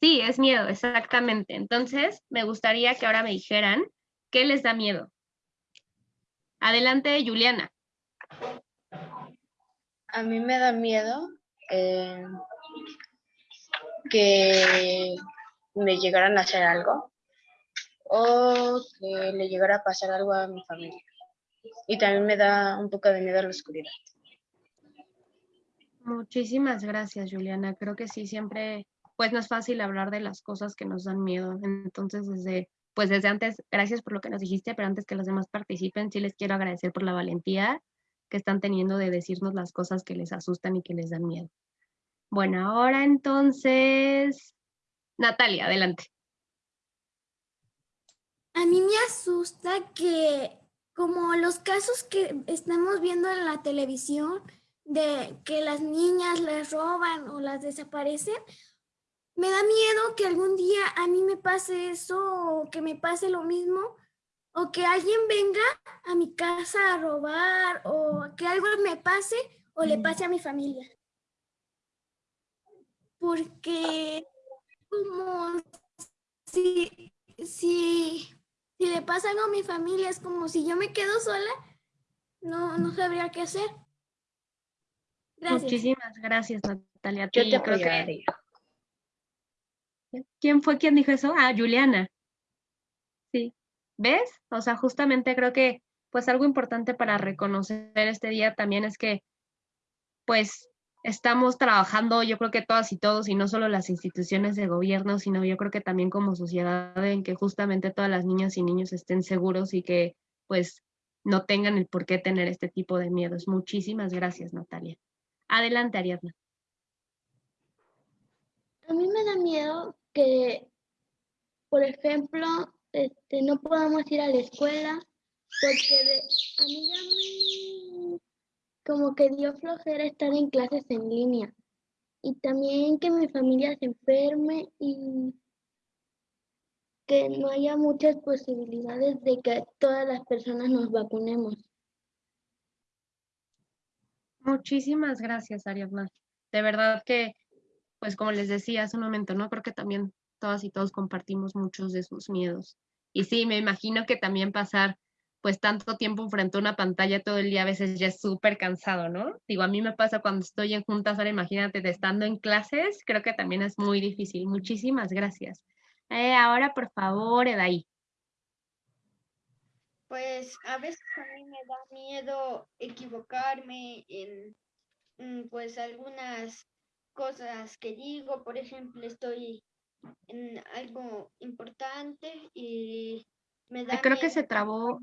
Sí, es miedo, exactamente. Entonces, me gustaría que ahora me dijeran qué les da miedo. Adelante, Juliana. A mí me da miedo eh, que me llegaran a hacer algo o que le llegara a pasar algo a mi familia. Y también me da un poco de miedo a la oscuridad. Muchísimas gracias, Juliana. Creo que sí, siempre, pues no es fácil hablar de las cosas que nos dan miedo. Entonces, desde, pues desde antes, gracias por lo que nos dijiste, pero antes que los demás participen, sí les quiero agradecer por la valentía que están teniendo de decirnos las cosas que les asustan y que les dan miedo. Bueno, ahora entonces, Natalia, adelante. A mí me asusta que como los casos que estamos viendo en la televisión, de que las niñas les roban o las desaparecen, me da miedo que algún día a mí me pase eso o que me pase lo mismo o que alguien venga a mi casa a robar o que algo me pase o le pase a mi familia. Porque como si, si si le pasa algo a mi familia, es como si yo me quedo sola, no, no sabría qué hacer. Gracias. Muchísimas gracias, Natalia. Yo te apoyaría. ¿Quién fue quien dijo eso? Ah, Juliana. Sí. ¿Ves? O sea, justamente creo que pues algo importante para reconocer este día también es que pues estamos trabajando, yo creo que todas y todos, y no solo las instituciones de gobierno, sino yo creo que también como sociedad, en que justamente todas las niñas y niños estén seguros y que pues no tengan el por qué tener este tipo de miedos. Muchísimas gracias, Natalia. Adelante, Ariadna. A mí me da miedo que, por ejemplo, este, no podamos ir a la escuela porque a mí ya me como que dio flojera estar en clases en línea y también que mi familia se enferme y que no haya muchas posibilidades de que todas las personas nos vacunemos. Muchísimas gracias, Ariadna. De verdad que, pues como les decía hace un momento, ¿no? Creo que también todas y todos compartimos muchos de sus miedos. Y sí, me imagino que también pasar pues tanto tiempo frente a una pantalla todo el día a veces ya es súper cansado, ¿no? Digo, a mí me pasa cuando estoy en juntas, ahora imagínate de estando en clases, creo que también es muy difícil. Muchísimas gracias. Eh, ahora, por favor, Edaí. Pues a veces a mí me da miedo equivocarme en, pues algunas cosas que digo, por ejemplo, estoy en algo importante y me da creo que se trabó.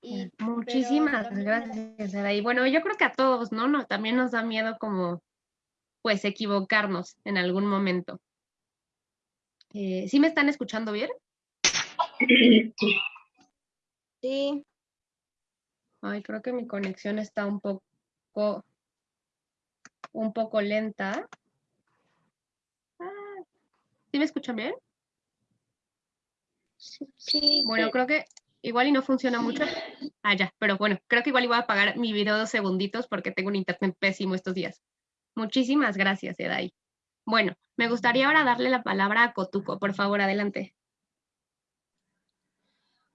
y- pero Muchísimas gracias, Adaí. Bueno, yo creo que a todos, ¿no? no también nos da miedo como, pues, equivocarnos en algún momento. Eh, ¿Sí me están escuchando bien? Sí, Ay, creo que mi conexión está un poco, un poco lenta. Ah, ¿Sí me escuchan bien? sí. Bueno, creo que igual y no funciona mucho. Ah, ya, pero bueno, creo que igual iba a apagar mi video dos segunditos porque tengo un internet pésimo estos días. Muchísimas gracias, Edai. Bueno, me gustaría ahora darle la palabra a Cotuco. Por favor, adelante.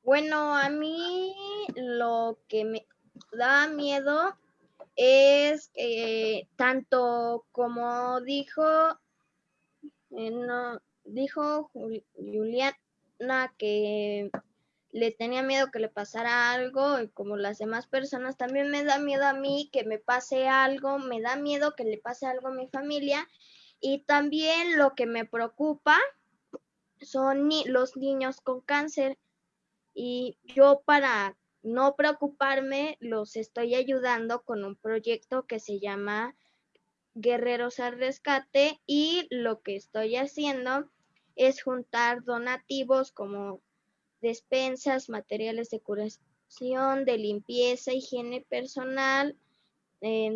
Bueno, a mí lo que me da miedo es que tanto como dijo, eh, no, dijo Jul- Juliana que le tenía miedo que le pasara algo y como las demás personas, también me da miedo a mí que me pase algo, me da miedo que le pase algo a mi familia. Y también lo que me preocupa son los niños con cáncer. Y yo para no preocuparme los estoy ayudando con un proyecto que se llama Guerreros al Rescate y lo que estoy haciendo es juntar donativos como despensas, materiales de curación, de limpieza, higiene personal,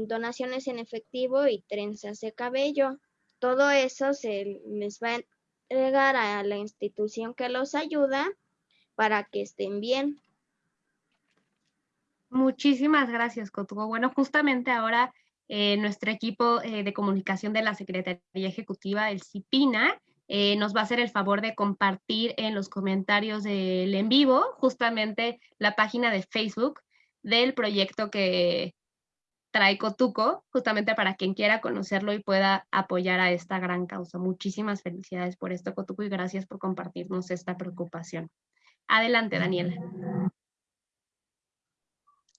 donaciones en efectivo y trenzas de cabello. Todo eso se les va a entregar a la institución que los ayuda para que estén bien. Muchísimas gracias, Cotuco. Bueno, justamente ahora eh, nuestro equipo eh, de comunicación de la Secretaría Ejecutiva, el CIPINA, eh, nos va a hacer el favor de compartir en los comentarios del en vivo justamente la página de Facebook del proyecto que trae Cotuco, justamente para quien quiera conocerlo y pueda apoyar a esta gran causa. Muchísimas felicidades por esto, Cotuco, y gracias por compartirnos esta preocupación. Adelante, Daniela.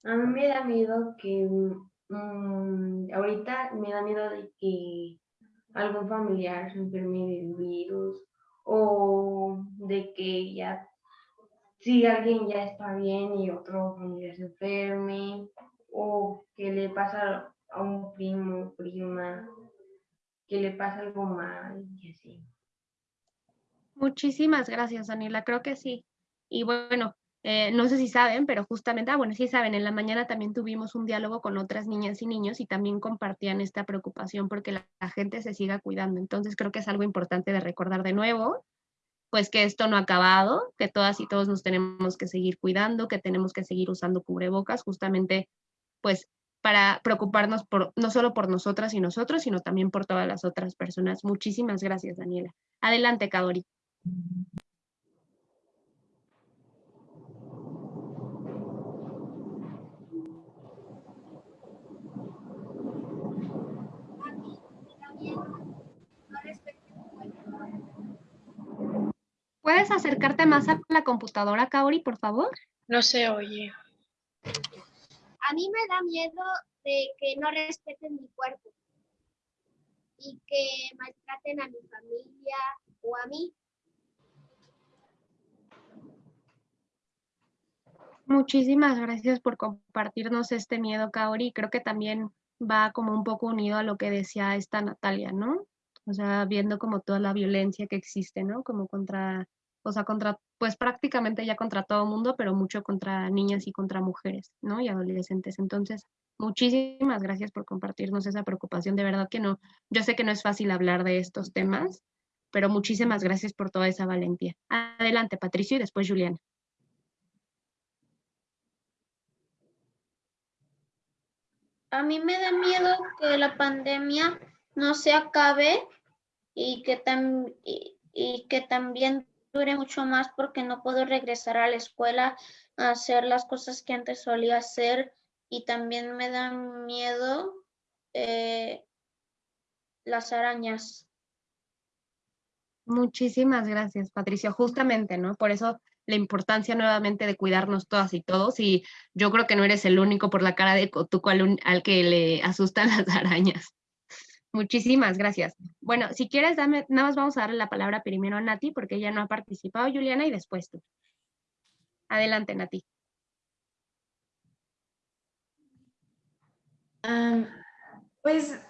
A mí me da miedo que mm, ahorita me da miedo de que algún familiar se enferme del virus o de que ya si alguien ya está bien y otro familiar se enferme o que le pasa a un primo, prima, que le pasa algo mal y así. Muchísimas gracias, Daniela. Creo que sí. Y bueno, eh, no sé si saben, pero justamente, ah, bueno, sí saben, en la mañana también tuvimos un diálogo con otras niñas y niños y también compartían esta preocupación porque la, gente se siga cuidando. Entonces creo que es algo importante de recordar de nuevo, pues que esto no ha acabado, que todas y todos nos tenemos que seguir cuidando, que tenemos que seguir usando cubrebocas, justamente, pues para preocuparnos por, no solo por nosotras y nosotros, sino también por todas las otras personas. Muchísimas gracias, Daniela. Adelante, Kadori. A mí me da miedo no respetar mi cuerpo. ¿Puedes acercarte más a la computadora, Kaori, por favor? No se oye. A mí me da miedo de que no respeten mi cuerpo y que maltraten a mi familia o a mí. Muchísimas gracias por compartirnos este miedo, Kaori. Creo que también va como un poco unido a lo que decía esta Natalia, ¿no? O sea, viendo como toda la violencia que existe, ¿no? Como contra, o sea, contra, pues prácticamente ya contra todo mundo, pero mucho contra niñas y contra mujeres, ¿no? Y adolescentes. Entonces, muchísimas gracias por compartirnos esa preocupación. De verdad que no, yo sé que no es fácil hablar de estos temas, pero muchísimas gracias por toda esa valentía. Adelante, Patricio, y después Juliana. A mí me da miedo que la pandemia no se acabe y que, tam- y, que también dure mucho más porque no puedo regresar a la escuela a hacer las cosas que antes solía hacer y también me da miedo eh, las arañas. Muchísimas gracias, Patricio. Justamente, ¿no? Por eso la importancia nuevamente de cuidarnos todas y todos y yo creo que no eres el único por la cara de Cotuco al, al que le asustan las arañas. Muchísimas gracias. Bueno, si quieres, nada más vamos a darle la palabra primero a Nati porque ella no ha participado, Juliana, y después tú. Adelante, Nati. pues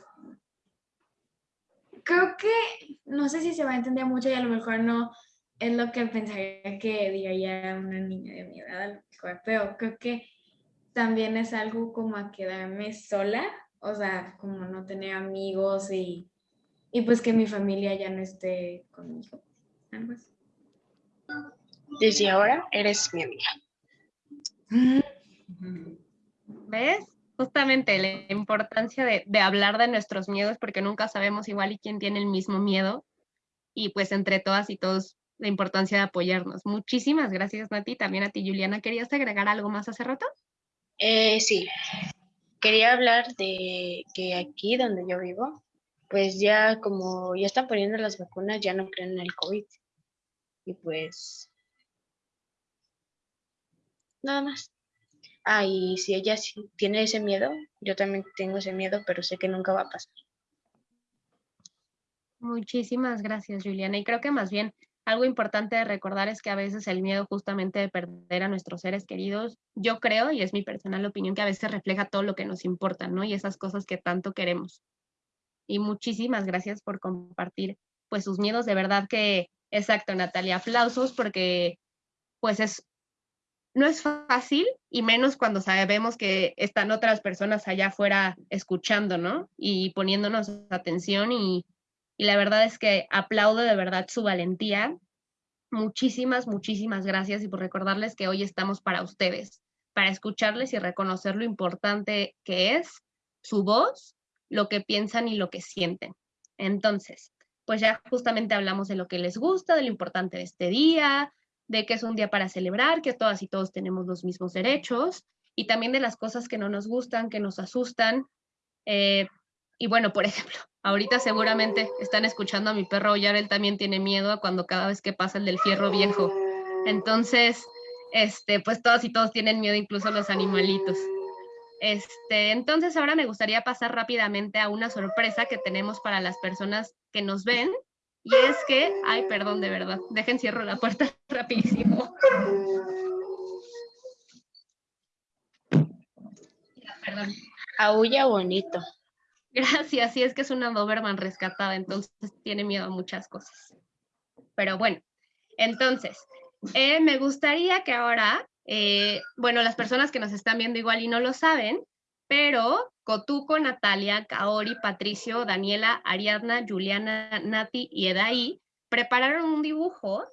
creo que, no sé si se va a entender mucho y a lo mejor no es lo que pensaría que diría una niña de mi edad, pero creo que también es algo como a quedarme sola o sea, como no tener amigos y, pues que mi familia ya no esté conmigo. Desde ahora eres mi amiga. ¿Ves? Justamente la importancia de, de, hablar de nuestros miedos porque nunca sabemos igual y quién tiene el mismo miedo y pues entre todas y todos la importancia de apoyarnos. Muchísimas gracias Nati, también a ti Juliana. ¿Querías agregar algo más hace rato? Eh, sí, quería hablar de que aquí donde yo vivo, pues ya como ya están poniendo las vacunas, ya no creen en el COVID. Y pues nada más. Ah, y si ella tiene ese miedo, yo también tengo ese miedo, pero sé que nunca va a pasar. Muchísimas gracias, Juliana. Y creo que más bien algo importante de recordar es que a veces el miedo justamente de perder a nuestros seres queridos, yo creo, y es mi personal opinión, que a veces refleja todo lo que nos importa, ¿no? Y esas cosas que tanto queremos. Y muchísimas gracias por compartir, pues, sus miedos. De verdad que, exacto, Natalia, aplausos porque, pues, es, no es fácil y menos cuando sabemos que están otras personas allá afuera escuchando, ¿no? Y poniéndonos atención y y la verdad es que aplaudo de verdad su valentía. Muchísimas, muchísimas gracias y por recordarles que hoy estamos para ustedes, para escucharles y reconocer lo importante que es su voz, lo que piensan y lo que sienten. Entonces, pues ya justamente hablamos de lo que les gusta, de lo importante de este día, de que es un día para celebrar, que todas y todos tenemos los mismos derechos y también de las cosas que no nos gustan, que nos asustan. Eh, y bueno, por ejemplo, ahorita seguramente están escuchando a mi perro ya él también tiene miedo a cuando cada vez que pasa el del fierro viejo. Entonces, este, pues todos y todos tienen miedo, incluso los animalitos. Este, entonces ahora me gustaría pasar rápidamente a una sorpresa que tenemos para las personas que nos ven. Y es que, ay, perdón, de verdad, dejen cierro la puerta rapidísimo. perdón. Aúlla bonito. Gracias, sí es que es una Doberman rescatada, entonces tiene miedo a muchas cosas. Pero bueno, entonces, eh, me gustaría que ahora, eh, bueno, las personas que nos están viendo igual y no lo saben, pero Cotuco, Natalia, Kaori, Patricio, Daniela, Ariadna, Juliana, Nati y Edaí prepararon un dibujo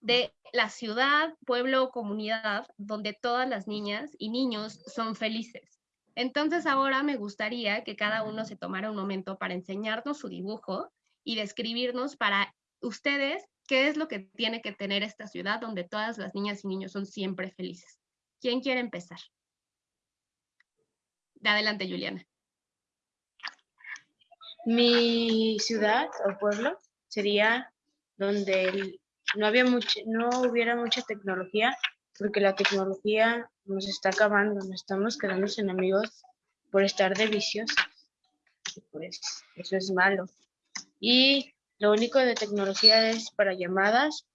de la ciudad, pueblo o comunidad donde todas las niñas y niños son felices. Entonces ahora me gustaría que cada uno se tomara un momento para enseñarnos su dibujo y describirnos para ustedes qué es lo que tiene que tener esta ciudad donde todas las niñas y niños son siempre felices. ¿Quién quiere empezar? De adelante, Juliana. Mi ciudad o pueblo sería donde no, había mucho, no hubiera mucha tecnología, porque la tecnología nos está acabando, nos estamos quedando sin amigos por estar de vicios. Pues eso es malo. Y lo único de tecnología es para llamadas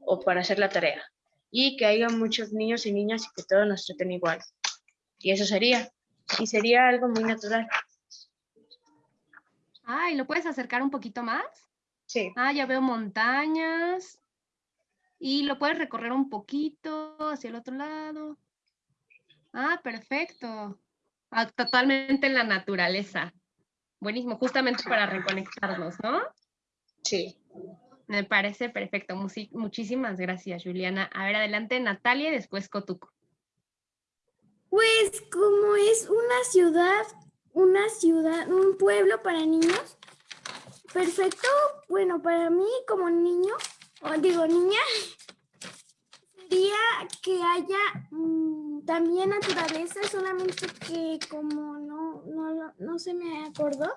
o para hacer la tarea. Y que haya muchos niños y niñas y que todos nos traten igual. Y eso sería. Y sería algo muy natural. Ay, ¿lo puedes acercar un poquito más? Sí. Ah, ya veo montañas, y lo puedes recorrer un poquito hacia el otro lado. Ah, perfecto. Ah, totalmente en la naturaleza. Buenísimo, justamente para reconectarnos, ¿no? Sí. Me parece perfecto. muchísimas gracias, Juliana. A ver, adelante Natalia y después Cotuco. Pues como es una ciudad, una ciudad, un pueblo para niños, perfecto, bueno, para mí como niño, digo niña, sería que haya mm, también naturaleza, solamente que como no, no, no se me acordó,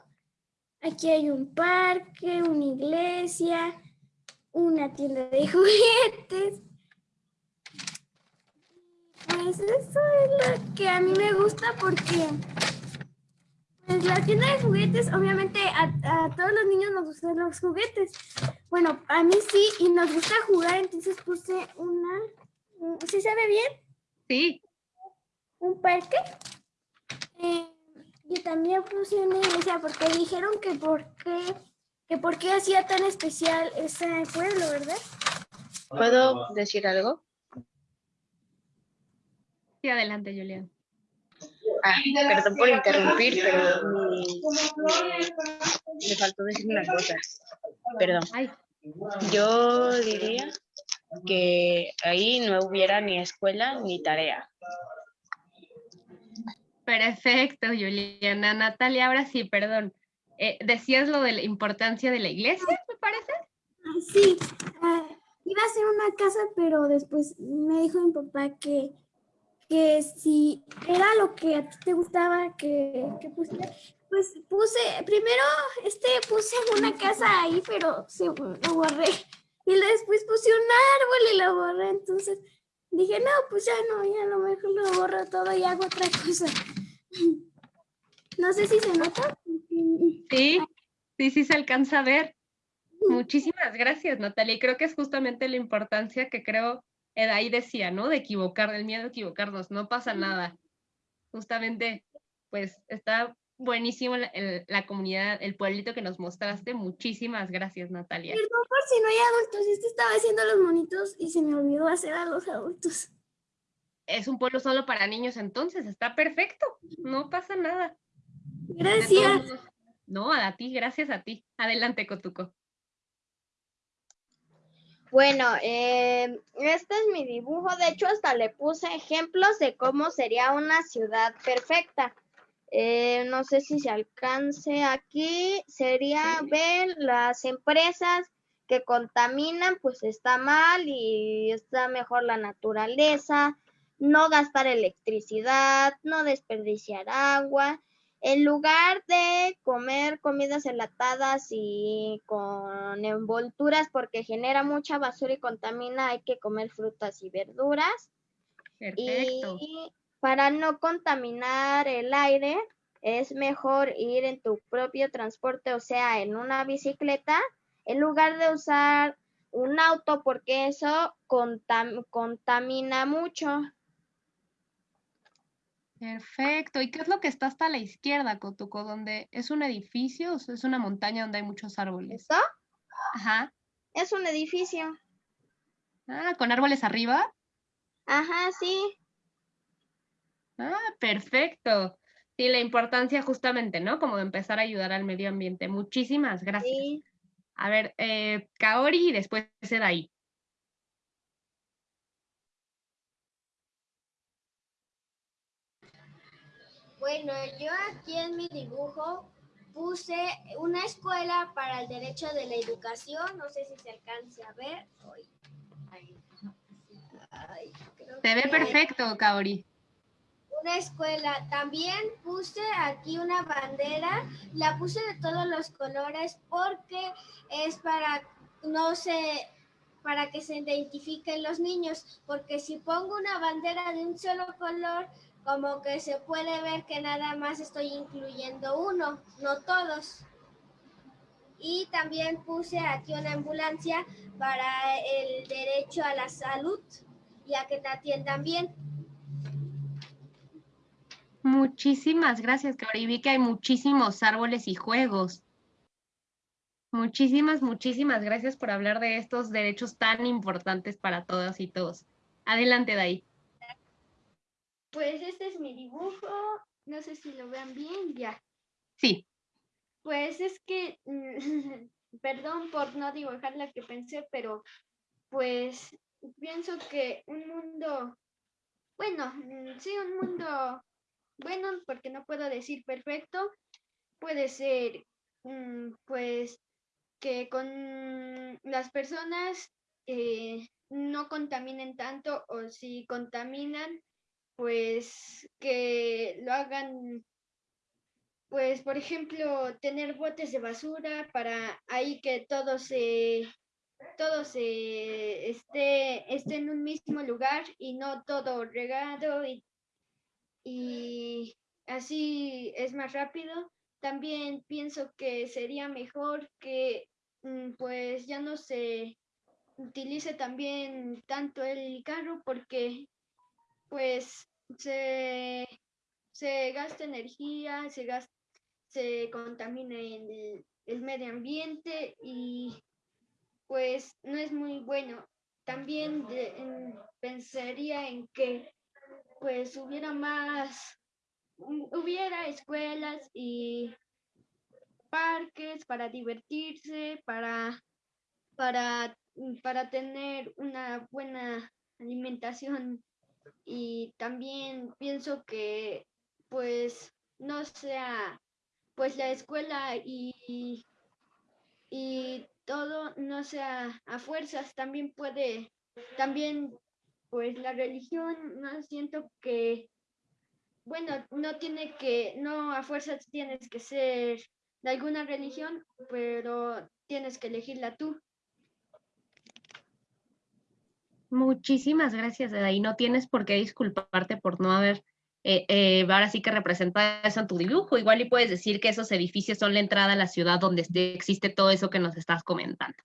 aquí hay un parque, una iglesia, una tienda de juguetes. Pues eso es lo que a mí me gusta porque pues la tienda de juguetes, obviamente a, a, todos los niños nos gustan los juguetes. Bueno, a mí sí, y nos gusta jugar, entonces puse una... ¿Sí se ve bien? Sí. Un parque. Eh, y también puse una iglesia porque dijeron que por qué, que por qué hacía tan especial ese pueblo, ¿verdad? ¿Puedo decir algo? Sí, adelante, Julián. Ah, perdón por interrumpir, pero me, me faltó decir una cosa. Perdón. Yo diría que ahí no hubiera ni escuela ni tarea. Perfecto, Juliana. Natalia, ahora sí, perdón. Eh, ¿Decías lo de la importancia de la iglesia, me parece? Sí, uh, iba a ser una casa, pero después me dijo mi papá que que si era lo que a ti te gustaba que, que puse, pues puse, primero este puse una casa ahí, pero se lo borré. Y después puse un árbol y lo borré. Entonces dije, no, pues ya no, ya a lo mejor lo borro todo y hago otra cosa. No sé si se nota. Sí, sí, sí se alcanza a ver. Muchísimas gracias, Natalia. Y creo que es justamente la importancia que creo ahí decía, ¿no? De equivocar, el miedo a equivocarnos, no pasa nada. Justamente, pues está buenísimo la, la, comunidad, el pueblito que nos mostraste. Muchísimas gracias, Natalia. Perdón por si no hay adultos, este estaba haciendo los monitos y se me olvidó hacer a los adultos. Es un pueblo solo para niños entonces, está perfecto, no pasa nada. Gracias. No, a ti, gracias a ti. Adelante, Cotuco. Bueno, eh, este es mi dibujo. De hecho, hasta le puse ejemplos de cómo sería una ciudad perfecta. Eh, no sé si se alcance aquí. Sería ver las empresas que contaminan, pues está mal y está mejor la naturaleza. No gastar electricidad, no desperdiciar agua en lugar de comer comidas enlatadas y con envolturas porque genera mucha basura y contamina, hay que comer frutas y verduras. Perfecto. Y para no contaminar el aire, es mejor ir en tu propio transporte, o sea, en una bicicleta, en lugar de usar un auto porque eso contamina mucho. Perfecto. ¿Y qué es lo que está hasta la izquierda, Cotuco? ¿Donde es un edificio o es una montaña donde hay muchos árboles? ¿Esto? Ajá. Es un edificio. Ah, ¿con árboles arriba? Ajá, sí. Ah, perfecto. Sí, la importancia justamente, ¿no? Como de empezar a ayudar al medio ambiente. Muchísimas gracias. Sí. A ver, eh, Kaori y después ahí. Bueno, yo aquí en mi dibujo puse una escuela para el derecho de la educación. No sé si se alcance a ver. Ay, se ve perfecto, Kaori. Una escuela. También puse aquí una bandera. La puse de todos los colores porque es para no sé para que se identifiquen los niños, porque si pongo una bandera de un solo color, como que se puede ver que nada más estoy incluyendo uno, no todos. Y también puse aquí una ambulancia para el derecho a la salud y a que te atiendan bien. Muchísimas gracias, Kaori. Vi que hay muchísimos árboles y juegos. Muchísimas, muchísimas gracias por hablar de estos derechos tan importantes para todas y todos. Adelante, Dai. Pues este es mi dibujo. No sé si lo vean bien, ya. Sí. Pues es que, perdón por no dibujar lo que pensé, pero pues pienso que un mundo, bueno, mm, sí, un mundo bueno, porque no puedo decir perfecto, puede ser, mm, pues, que con las personas eh, no contaminen tanto o si contaminan, pues que lo hagan, pues por ejemplo, tener botes de basura para ahí que todo se, todo se esté, esté en un mismo lugar y no todo regado y, y así es más rápido. También pienso que sería mejor que mm, pues ya no se utilice también tanto el carro porque pues se, se gasta energía, se, se contamina el, el medio ambiente y pues no es muy bueno. También pensaría en que pues hubiera más, hubiera escuelas y parques para divertirse, para, para, para tener una buena alimentación y también pienso que pues no sea pues la escuela y, y todo no sea a fuerzas, también puede, también pues la religión, no siento que, bueno, no tiene que, no a fuerzas tienes que ser de alguna religión, pero tienes que elegirla tú. Muchísimas gracias, Eda, y no tienes por qué disculparte por no haber eh, eh, ahora sí que representa eso en tu dibujo. Igual y puedes decir que esos edificios son la entrada a la ciudad donde existe todo eso que nos estás comentando.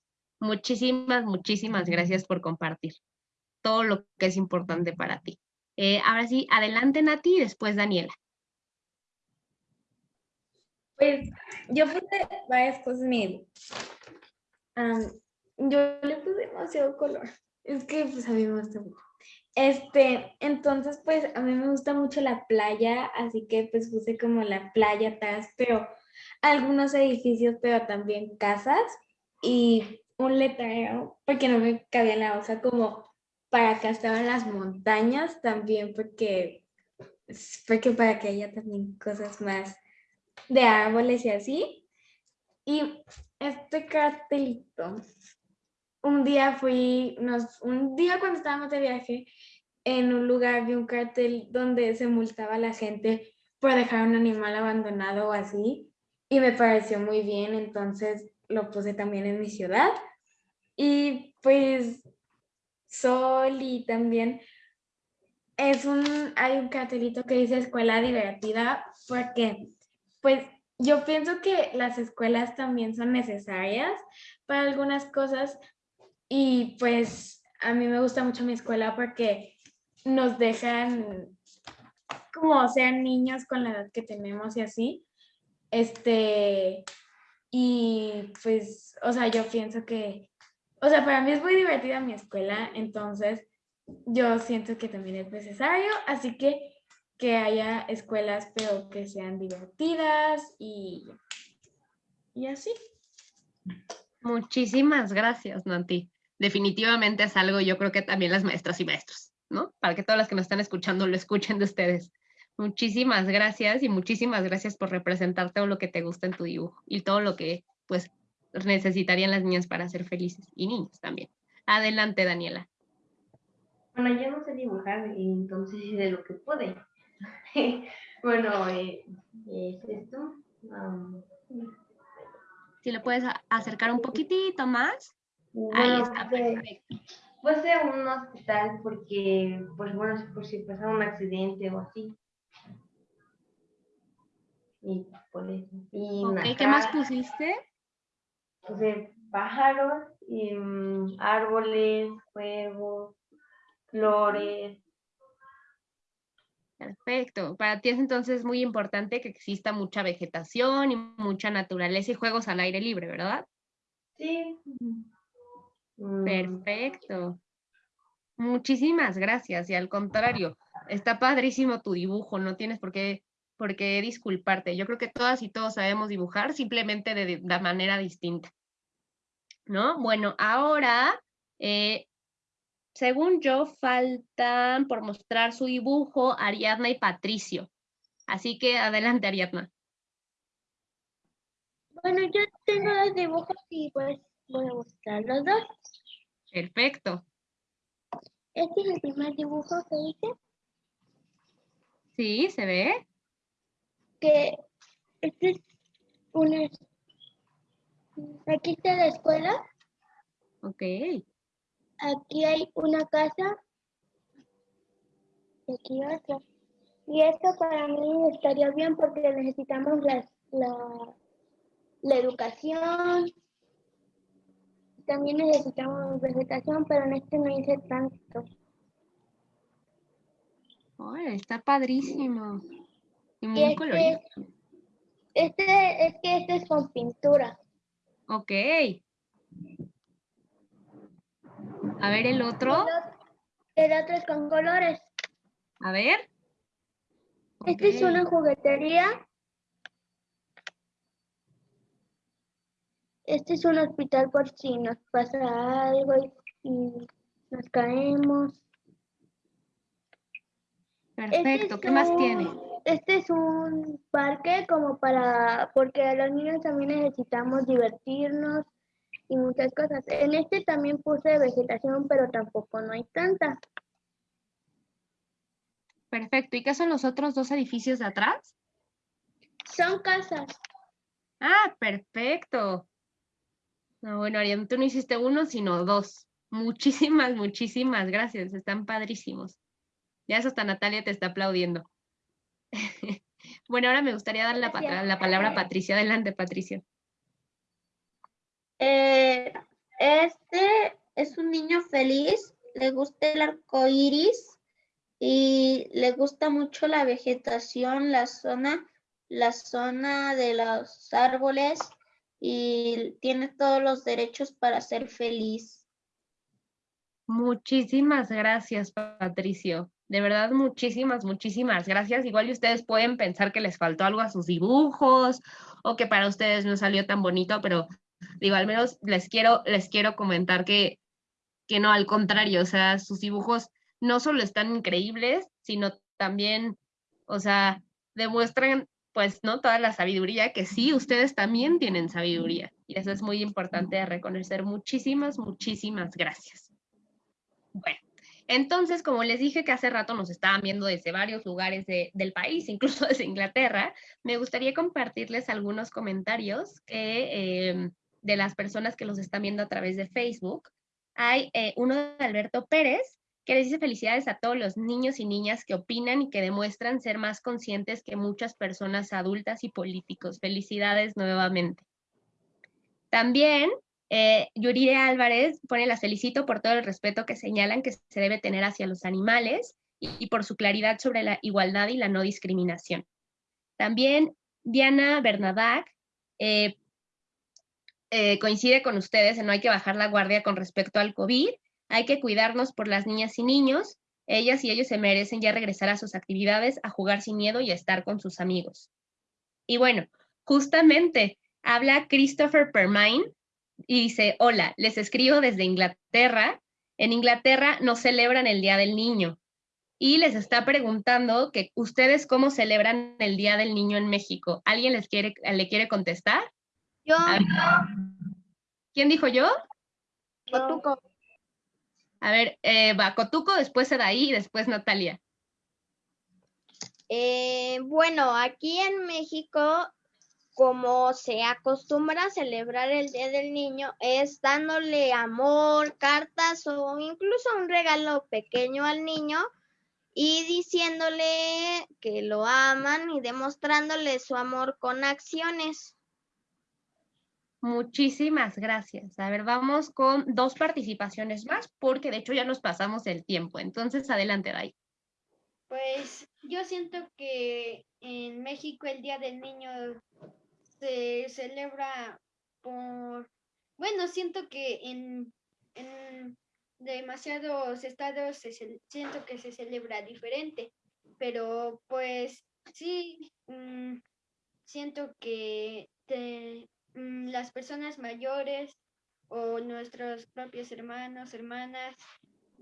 Muchísimas, muchísimas gracias por compartir todo lo que es importante para ti. Eh, ahora sí, adelante Nati y después Daniela. Pues yo puse varias cosas yo le puse demasiado color. Es que pues a mí me gusta mucho. Este, entonces, pues a mí me gusta mucho la playa, así que pues puse como la playa atrás, pero algunos edificios, pero también casas y un letrero, porque no me cabía en la hoja, como para acá estaban las montañas también, porque, porque para que haya también cosas más de árboles y así. Y este cartelito, un día fui, nos, un día cuando estábamos de viaje, en un lugar vi un cartel donde se multaba a la gente por dejar un animal abandonado o así, y me pareció muy bien, entonces lo puse también en mi ciudad. Y pues Sol y también es un, hay un cartelito que dice escuela divertida, porque pues yo pienso que las escuelas también son necesarias para algunas cosas, y pues a mí me gusta mucho mi escuela porque nos dejan como sean niños con la edad que tenemos y así. Este, y pues, o sea, yo pienso que, o sea, para mí es muy divertida mi escuela, entonces yo siento que también es necesario, así que que haya escuelas, pero que sean divertidas y, y así. Muchísimas gracias, Nanti definitivamente es algo, yo creo que también las maestras y maestros, ¿no? Para que todas las que nos están escuchando lo escuchen de ustedes. Muchísimas gracias y muchísimas gracias por representar todo lo que te gusta en tu dibujo y todo lo que pues necesitarían las niñas para ser felices y niños también. Adelante, Daniela. Bueno, yo no sé dibujar, entonces de lo que pude. bueno, eh, es esto. si lo puedes acercar un poquitito más. Ahí está, perfecto. Puede ser un hospital porque, pues bueno, por si pasa un accidente o así. Y por eso. Y ¿qué más pusiste? Puse pájaros, y, mm, árboles, juegos, flores. Perfecto. Para ti es entonces muy importante que exista mucha vegetación y mucha naturaleza y juegos al aire libre, ¿verdad? Sí. Mm. Perfecto. Muchísimas gracias. Y al contrario, está padrísimo tu dibujo, no tienes por qué, por qué disculparte. Yo creo que todas y todos sabemos dibujar, simplemente de, la manera distinta. ¿No? Bueno, ahora, eh, según yo, faltan por mostrar su dibujo Ariadna y Patricio. Así que adelante, Ariadna. Bueno, yo tengo los dibujos y pues Voy a buscar los dos. Perfecto. Este es el primer dibujo que hice. Sí, ¿se ve? Que este es una... Aquí está la escuela. Ok. Aquí hay una casa y aquí otra. Y esto para mí estaría bien porque necesitamos la, la, la educación. También necesitamos vegetación, pero en este no hice tanto. Ay, está padrísimo. Y muy este, colorido. este es que este es con pintura. Ok. A ver el otro. El otro, el otro es con colores. A ver. Este es una juguetería. Este es un hospital por si nos pasa algo y, y nos caemos. Este Perfecto. es ¿Qué más tiene? Este es un parque como para, porque a los niños también necesitamos divertirnos y muchas cosas. En este también puse vegetación, pero tampoco no hay tanta. Perfecto. ¿Y qué son los otros dos edificios de atrás? Son casas. Ah, perfecto. No, bueno, Ariel, tú no hiciste uno, sino dos. Muchísimas, muchísimas gracias. Están padrísimos. Ya eso hasta Natalia te está aplaudiendo. Bueno, ahora me gustaría dar la palabra a Patricia. Adelante, Patricia. Eh, este es un niño feliz, le gusta el arco iris y le gusta mucho la vegetación, la zona, la zona de los árboles y tiene todos los derechos para ser feliz. Muchísimas gracias, Patricio. De verdad, muchísimas, muchísimas gracias. Igual y ustedes pueden pensar que les faltó algo a sus dibujos o que para ustedes no salió tan bonito, pero digo, al menos les quiero, les quiero comentar que, que no, al contrario, o sea, sus dibujos no solo están increíbles, sino también, o sea, demuestran, pues, ¿no? Toda la sabiduría que sí, ustedes también tienen sabiduría. Y eso es muy importante de reconocer. Muchísimas, muchísimas gracias. Bueno, entonces, como les dije que hace rato nos estaban viendo desde varios lugares de- del país, incluso desde Inglaterra, me gustaría compartirles algunos comentarios que, eh, de las personas que los están viendo a través de Facebook. Hay eh, uno de Alberto Pérez que les dice felicidades a todos los niños y niñas que opinan y que demuestran ser más conscientes que muchas personas adultas y políticos. Felicidades nuevamente. También eh, Yurire Álvarez pone las felicito por todo el respeto que señalan que se debe tener hacia los animales y, y por su claridad sobre la igualdad y la no discriminación. También Diana Bernadac eh, eh, coincide con ustedes en no hay que bajar la guardia con respecto al COVID, hay que cuidarnos por las niñas y niños, ellas y ellos se merecen ya regresar a sus actividades, a jugar sin miedo y a estar con sus amigos. Y bueno, justamente habla Christopher Permine y dice, hola, les escribo desde Inglaterra. En Inglaterra no celebran el Día del Niño. Y les está preguntando que ustedes cómo celebran el Día del Niño en México. ¿Alguien les quiere, le quiere contestar? Yo, A ver, ¿Quién dijo yo? Cotuco. A ver, eh, va Cotuco, después Sadaí y después Natalia. Eh, bueno, aquí en México, como se acostumbra celebrar el Día del Niño, es dándole amor, cartas o incluso un regalo pequeño al niño y diciéndole que lo aman y demostrándole su amor con acciones. Muchísimas gracias. A ver, vamos con dos participaciones más, porque de hecho ya nos pasamos el tiempo. Entonces, adelante, Dai. Pues yo siento que en México el Día del Niño se celebra por, bueno, siento que en, en demasiados estados se siento que se celebra diferente, pero pues sí, mm, siento que te- las personas mayores o nuestros propios hermanos, hermanas,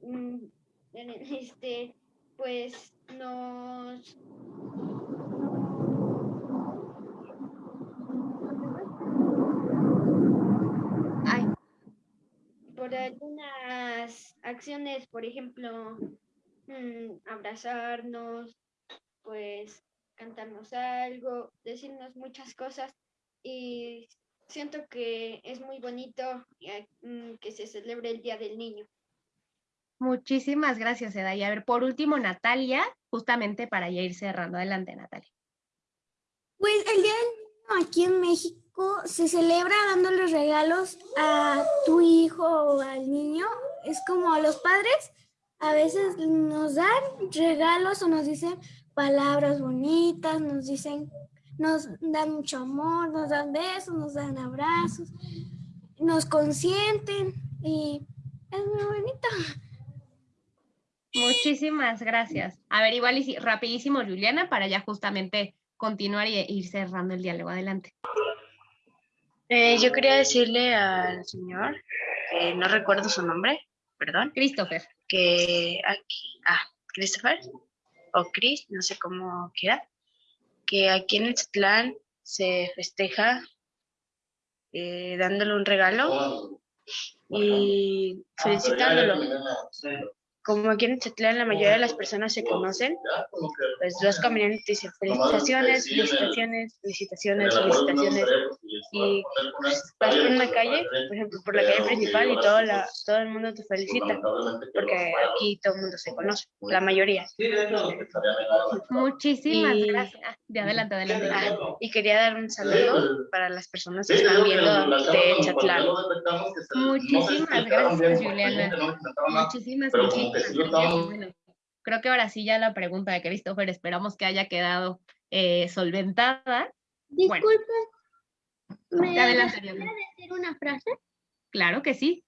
mm, este, pues nos Ay, por algunas acciones, por ejemplo, mm, abrazarnos, pues cantarnos algo, decirnos muchas cosas y siento que es muy bonito eh, mm, que se celebre el Día del Niño. Muchísimas gracias, Eda. Y a ver, por último, Natalia, justamente para ya ir cerrando. Adelante, Natalia. Pues el Día del Niño aquí en México se celebra dándole regalos a tu hijo o al niño. Es como a los padres a veces nos dan regalos o nos dicen palabras bonitas, nos dicen, nos dan mucho amor, nos dan besos, nos dan abrazos, nos consienten y es muy bonito. Muchísimas gracias. A ver, igual y rapidísimo, Juliana, para ya justamente continuar y ir cerrando el diálogo. Adelante. Eh, yo quería decirle al señor, no recuerdo su nombre, perdón. Christopher. Que aquí, ah, Christopher, o Chris, no sé cómo quiera, que aquí en el se festeja eh, dándole un regalo y felicitándolo como aquí en Chatlán la mayoría de las personas se conocen, pues los caminantes dicen felicitaciones, felicitaciones, felicitaciones, felicitaciones. Y pues, vas por una calle, por ejemplo, por la calle principal y todo, la, todo el mundo te felicita, porque aquí todo el mundo se conoce, la mayoría. Muchísimas gracias. De adelante, adelante. Ah, y quería dar un saludo para las personas que están viendo de Chatlán. Muchísimas gracias, Juliana. Muchísimas, gracias creo que ahora sí ya la pregunta de Christopher esperamos que haya quedado eh, solventada. Disculpe. ¿Me decir una frase? Claro que sí.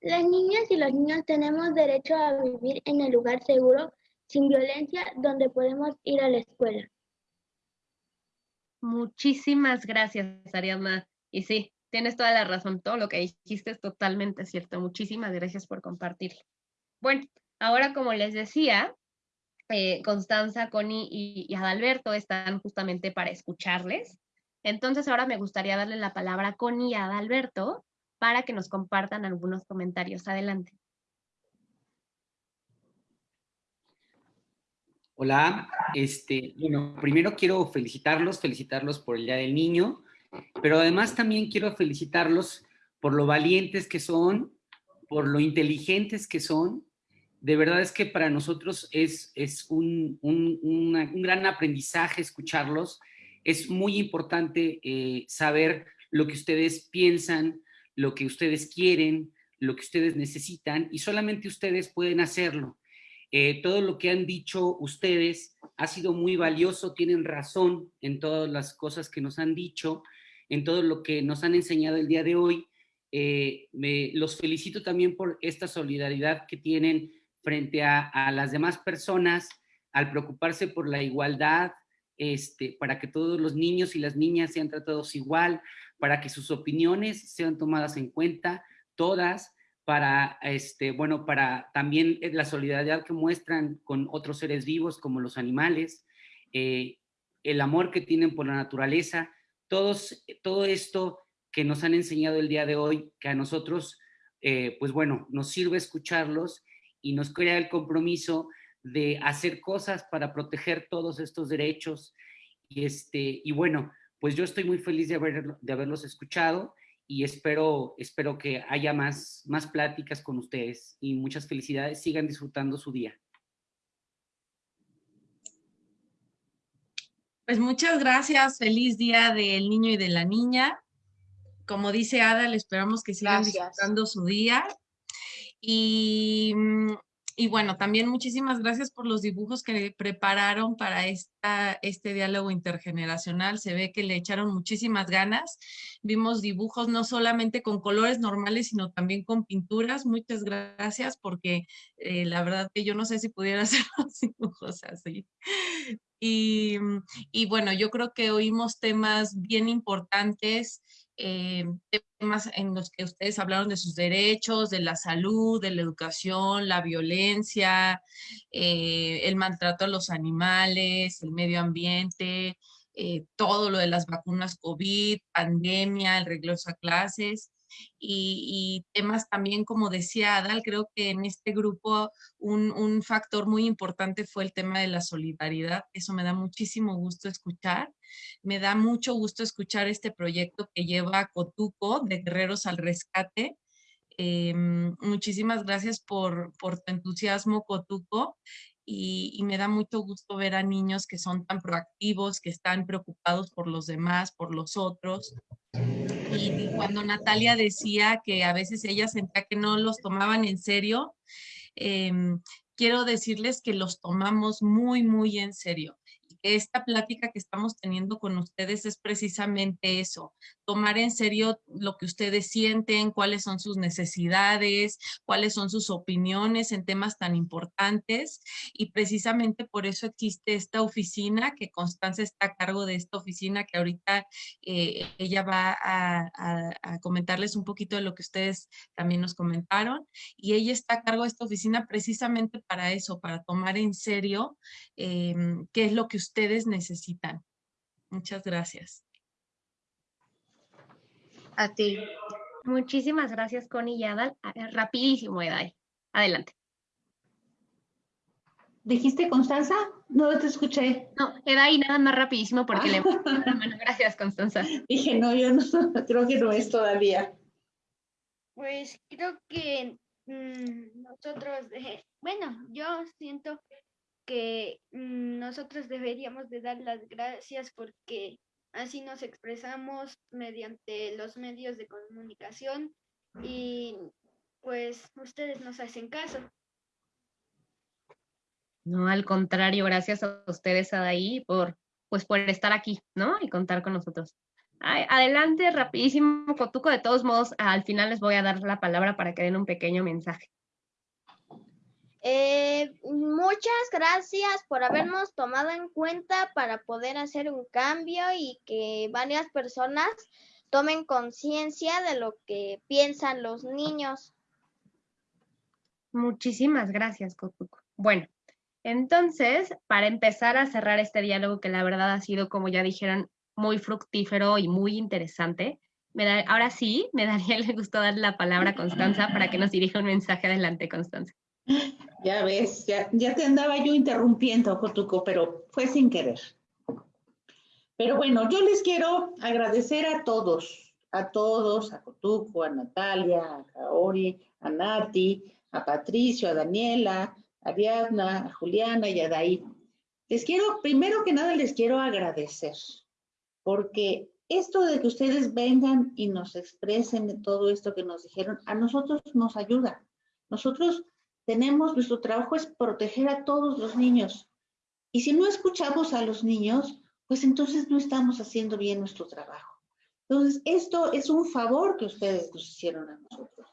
Las niñas y los niños tenemos derecho a vivir en el lugar seguro, sin violencia, donde podemos ir a la escuela. Muchísimas gracias, Ariadna. Y sí, tienes toda la razón. Todo lo que dijiste es totalmente cierto. Muchísimas gracias por compartirlo. Bueno, ahora como les decía, eh, Constanza, Connie y, Adalberto están justamente para escucharles. Entonces ahora me gustaría darle la palabra a Connie y Adalberto para que nos compartan algunos comentarios. Adelante. Hola, este, bueno, primero quiero felicitarlos, felicitarlos por el Día del Niño, pero además también quiero felicitarlos por lo valientes que son, por lo inteligentes que son de verdad es que para nosotros es, es un, gran aprendizaje escucharlos. Es muy importante eh, saber lo que ustedes piensan, lo que ustedes quieren, lo que ustedes necesitan y solamente ustedes pueden hacerlo. Eh, todo lo que han dicho ustedes ha sido muy valioso, tienen razón en todas las cosas que nos han dicho, en todo lo que nos han enseñado el día de hoy. Eh, me, los felicito también por esta solidaridad que tienen frente a, las demás personas al preocuparse por la igualdad, este, para que todos los niños y las niñas sean tratados igual, para que sus opiniones sean tomadas en cuenta, todas, para, este, bueno, para también la solidaridad que muestran con otros seres vivos como los animales, eh, el amor que tienen por la naturaleza, todos, todo esto que nos han enseñado el día de hoy, que a nosotros, eh, pues bueno, nos sirve escucharlos y nos crea el compromiso de hacer cosas para proteger todos estos derechos. Y, este, y bueno, pues yo estoy muy feliz de, haber, de haberlos escuchado y espero, espero que haya más, más pláticas con ustedes y muchas felicidades. Sigan disfrutando su día. Pues muchas gracias. Feliz día del niño y de la niña. Como dice Ada, le esperamos que sigan disfrutando su día Mm, y, bueno, también muchísimas gracias por los dibujos que prepararon para esta, este diálogo intergeneracional. Se ve que le echaron muchísimas ganas. Vimos dibujos no solamente con colores normales, sino también con pinturas. Muchas gracias porque eh, la verdad que yo no sé si pudiera hacer los dibujos así. Y, y bueno, yo creo que oímos temas bien importantes eh, temas en los que ustedes hablaron de sus derechos, de la salud, de la educación, la violencia, eh, el maltrato a los animales, el medio ambiente, eh, todo lo de las vacunas COVID, pandemia, el regreso a clases. Y, temas también, como decía Adal, creo que en este grupo un, un, factor muy importante fue el tema de la solidaridad. Eso me da muchísimo gusto escuchar. Me da mucho gusto escuchar este proyecto que lleva Cotuco de Guerreros al Rescate. Em, muchísimas gracias por, por tu entusiasmo, Cotuco y, me da mucho gusto ver a niños que son tan proactivos, que están preocupados por los demás, por los otros. Y cuando Natalia decía que a veces ella sentía que no los tomaban en serio, em, quiero decirles que los tomamos muy, muy en serio esta plática que estamos teniendo con ustedes es precisamente eso, tomar en serio lo que ustedes sienten, cuáles son sus necesidades, cuáles son sus opiniones en temas tan importantes y precisamente por eso existe esta oficina, que Constanza está a cargo de esta oficina, que ahorita eh, ella va a, comentarles un poquito de lo que ustedes también nos comentaron y ella está a cargo de esta oficina precisamente para eso, para tomar en serio em, qué es lo que ustedes necesitan. Muchas gracias. A ti. Muchísimas gracias, Connie y Adal. Rapidísimo, Edai. Adelante. ¿Dijiste Constanza? No te escuché. No, Edai, nada más rapidísimo porque le la mano. Gracias, Constanza. Dije, no, yo no, creo que no es todavía. Pues creo que mm, nosotros, eh, bueno, yo siento que mm, nosotros deberíamos de dar las gracias porque así nos expresamos mediante los medios de comunicación y pues ustedes nos hacen caso. No, al contrario, gracias a ustedes, Adaí, por, pues, por estar aquí, ¿no? Y contar con nosotros. adelante, rapidísimo, Cotuco. De todos modos, al final les voy a dar la palabra para que den un pequeño mensaje. Eh, muchas gracias por habernos tomado en cuenta para poder hacer un cambio y que varias personas tomen conciencia de lo que piensan los niños. Muchísimas gracias, Cotuco. Bueno, entonces, para empezar a cerrar este diálogo que la verdad ha sido, como ya dijeron, muy fructífero y muy interesante, ahora sí, me daría el gusto dar la palabra a Constanza para que nos dirija un mensaje adelante, Constanza. Ya ves, ya, ya te andaba yo interrumpiendo, Cotuco, pero fue sin querer. Pero bueno, yo les quiero agradecer a todos, a todos, a Cotuco, a Natalia, a Kaori, a Nati, a Patricio, a Daniela, a Ariadna, a Juliana y a Daí. Les quiero, primero que nada, les quiero agradecer, porque esto de que ustedes vengan y nos expresen todo esto que nos dijeron, a nosotros nos ayuda. Nosotros tenemos, nuestro trabajo es proteger a todos los niños. Y si no escuchamos a los niños, pues entonces no estamos haciendo bien nuestro trabajo. Entonces, esto es un favor que ustedes nos hicieron a nosotros.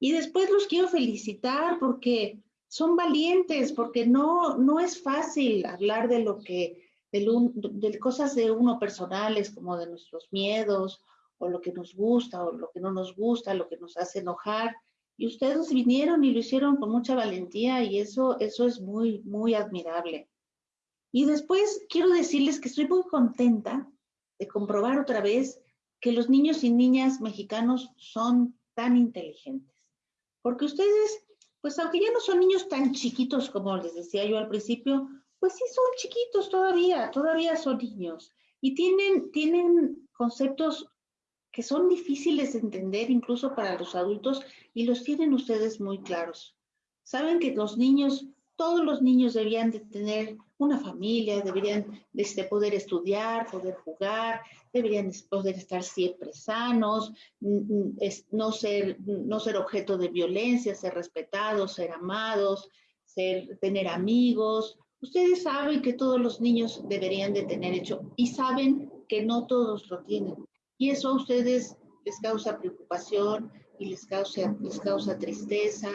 Y después los quiero felicitar porque son valientes, porque no, no es fácil hablar de lo que, de cosas de uno personales, como de nuestros miedos, o lo que nos gusta, o lo que no nos gusta, lo que nos hace enojar. Y ustedes vinieron y lo hicieron con mucha valentía y eso, eso es muy, muy admirable. Y después quiero decirles que estoy muy contenta de comprobar otra vez que los niños y niñas mexicanos son tan inteligentes. Porque ustedes, pues aunque ya no son niños tan chiquitos como les decía yo al principio, pues sí son chiquitos todavía, todavía son niños. Y tienen, tienen conceptos que son difíciles de entender incluso para los adultos y los tienen ustedes muy claros. Saben que los niños, todos los niños deberían de tener una familia, deberían de este, poder estudiar, poder jugar, deberían poder estar siempre sanos, no ser, no ser objeto de violencia, ser respetados, ser amados, ser, tener amigos. Ustedes saben que todos los niños deberían de tener hecho y saben que no todos lo tienen. Y eso a ustedes les causa preocupación y les causa, les causa tristeza.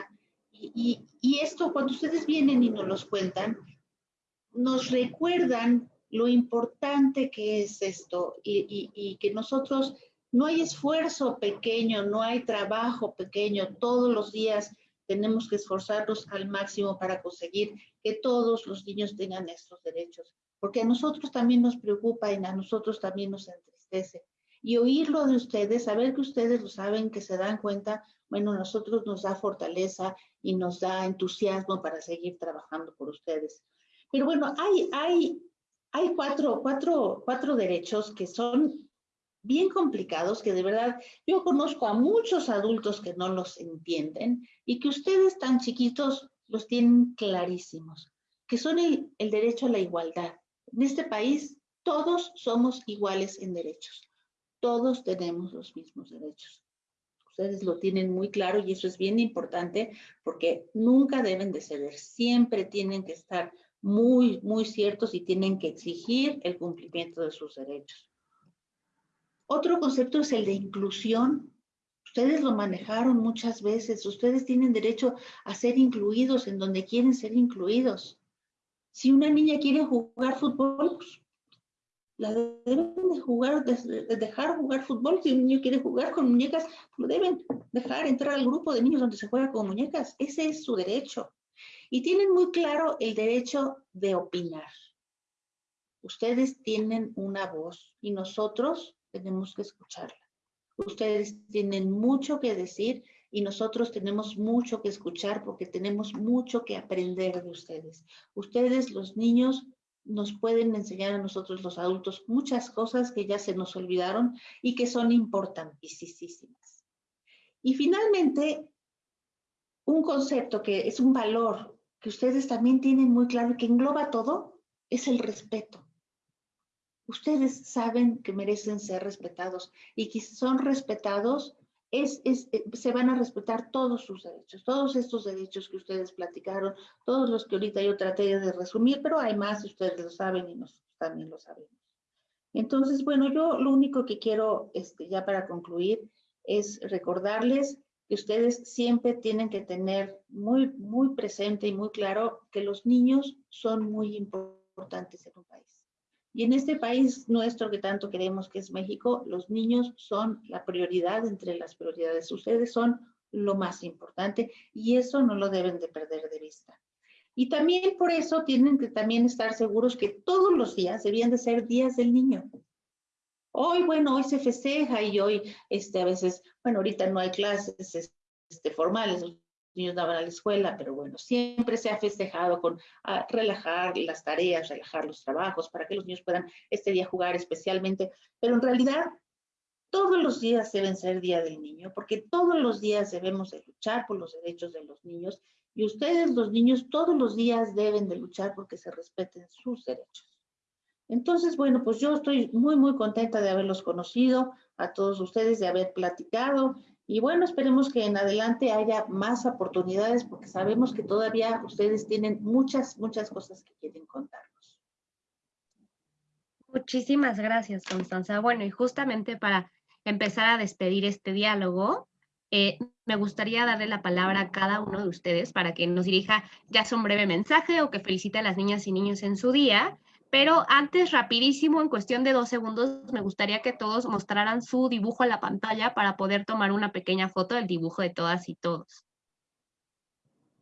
Y, y, esto, cuando ustedes vienen y nos los cuentan, nos recuerdan lo importante que es esto. Y, y, que nosotros no hay esfuerzo pequeño, no hay trabajo pequeño, todos los días tenemos que esforzarnos al máximo para conseguir que todos los niños tengan estos derechos, porque a nosotros también nos preocupa y a nosotros también nos entristece y oírlo de ustedes, saber que ustedes lo saben, que se dan cuenta, bueno, nosotros nos da fortaleza y nos da entusiasmo para seguir trabajando por ustedes. Pero bueno, hay, hay, hay cuatro, cuatro, cuatro derechos que son bien complicados, que de verdad yo conozco a muchos adultos que no los entienden y que ustedes tan chiquitos los tienen clarísimos, que son el, el derecho a la igualdad. En este país todos somos iguales en derechos, todos tenemos los mismos derechos. Ustedes lo tienen muy claro y eso es bien importante porque nunca deben de ceder, siempre tienen que estar muy, muy ciertos y tienen que exigir el cumplimiento de sus derechos. Otro concepto es el de inclusión. Ustedes lo manejaron muchas veces. Ustedes tienen derecho a ser incluidos en donde quieren ser incluidos. Si una niña quiere jugar fútbol, pues, la deben de jugar, de dejar jugar fútbol. Si un niño quiere jugar con muñecas, lo deben dejar entrar al grupo de niños donde se juega con muñecas. Ese es su derecho. Y tienen muy claro el derecho de opinar. Ustedes tienen una voz y nosotros tenemos que escucharla. Ustedes tienen mucho que decir y nosotros tenemos mucho que escuchar porque tenemos mucho que aprender de ustedes. Ustedes, los niños, nos pueden enseñar a nosotros los adultos muchas cosas que ya se nos olvidaron y que son importantísimas. Y finalmente, un concepto que es un valor que ustedes también tienen muy claro y que engloba todo, es el respeto. Ustedes saben que merecen ser respetados y que son respetados, es, eh, se van a respetar todos sus derechos, todos estos derechos que ustedes platicaron, todos los que ahorita yo traté de resumir, pero hay más, ustedes lo saben y nosotros también lo sabemos. Entonces, bueno, yo lo único que quiero, este, ya para concluir, es recordarles que ustedes siempre tienen que tener muy, muy presente y muy claro que los niños son muy importantes en un país. Y en este país nuestro que tanto queremos, que es México, los niños son la prioridad entre las prioridades. Ustedes son lo más importante y eso no lo deben de perder de vista. Y también por eso tienen que también estar seguros que todos los días debían de ser días del niño. Hoy, bueno, hoy se festeja y hoy, este, a veces, bueno, ahorita no hay clases este, formales, niños no van a la escuela, pero bueno, siempre se ha festejado con ah, relajar las tareas, relajar los trabajos, para que los niños puedan este día jugar especialmente, pero en realidad todos los días deben ser Día del Niño, porque todos los días debemos de luchar por los derechos de los niños y ustedes, los niños, todos los días deben de luchar porque se respeten sus derechos. Entonces, bueno, pues yo estoy muy, muy contenta de haberlos conocido, a todos ustedes, de haber platicado y bueno, esperemos que en adelante haya más oportunidades porque sabemos que todavía ustedes tienen muchas, muchas cosas que quieren contarnos. Muchísimas gracias, Constanza. Bueno, y justamente para empezar a despedir este diálogo, eh, me gustaría darle la palabra a cada uno de ustedes para que nos dirija ya sea un breve mensaje o que felicite a las niñas y niños en su día pero antes, rapidísimo, en cuestión de dos segundos, me gustaría que todos mostraran su dibujo a la pantalla para poder tomar una pequeña foto del dibujo de todas y todos.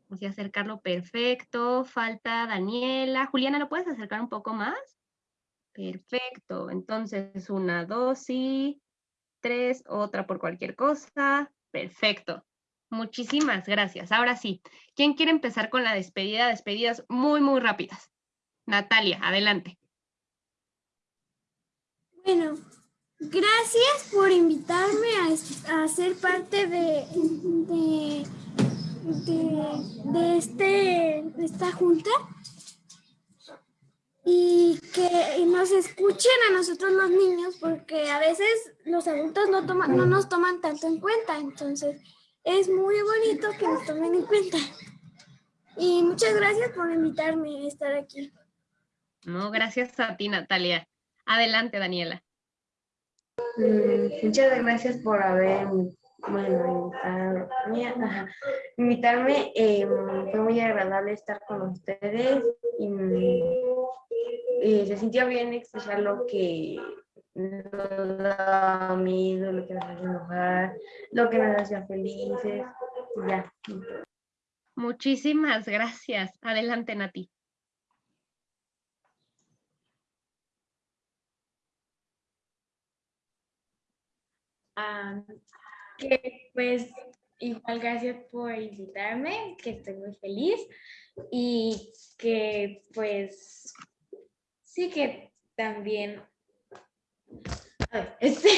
Vamos a acercarlo perfecto. Falta Daniela. Juliana, ¿lo puedes acercar un poco más? Perfecto. Entonces, una, dos y tres, otra por cualquier cosa. Perfecto. Muchísimas gracias. Ahora sí, ¿quién quiere empezar con la despedida? Despedidas muy, muy rápidas. Natalia, adelante. Bueno, gracias por invitarme a, ser parte de, de, este, esta junta y que nos escuchen a nosotros los niños porque a veces los adultos no, no nos toman tanto en cuenta, entonces es muy bonito que nos tomen en cuenta. Y muchas gracias por invitarme a estar aquí. No, gracias a ti, Natalia. Adelante, Daniela. Mm, muchas gracias por haber, bueno, invitarme. Eh, fue muy agradable estar con ustedes y, se sintió bien expresar lo que nos da miedo, lo que nos hace enojar, lo que nos hacía felices. Ya. Muchísimas gracias. Adelante, Nati. Ah, que pues igual gracias por invitarme, que estoy muy feliz y que pues sí que también este,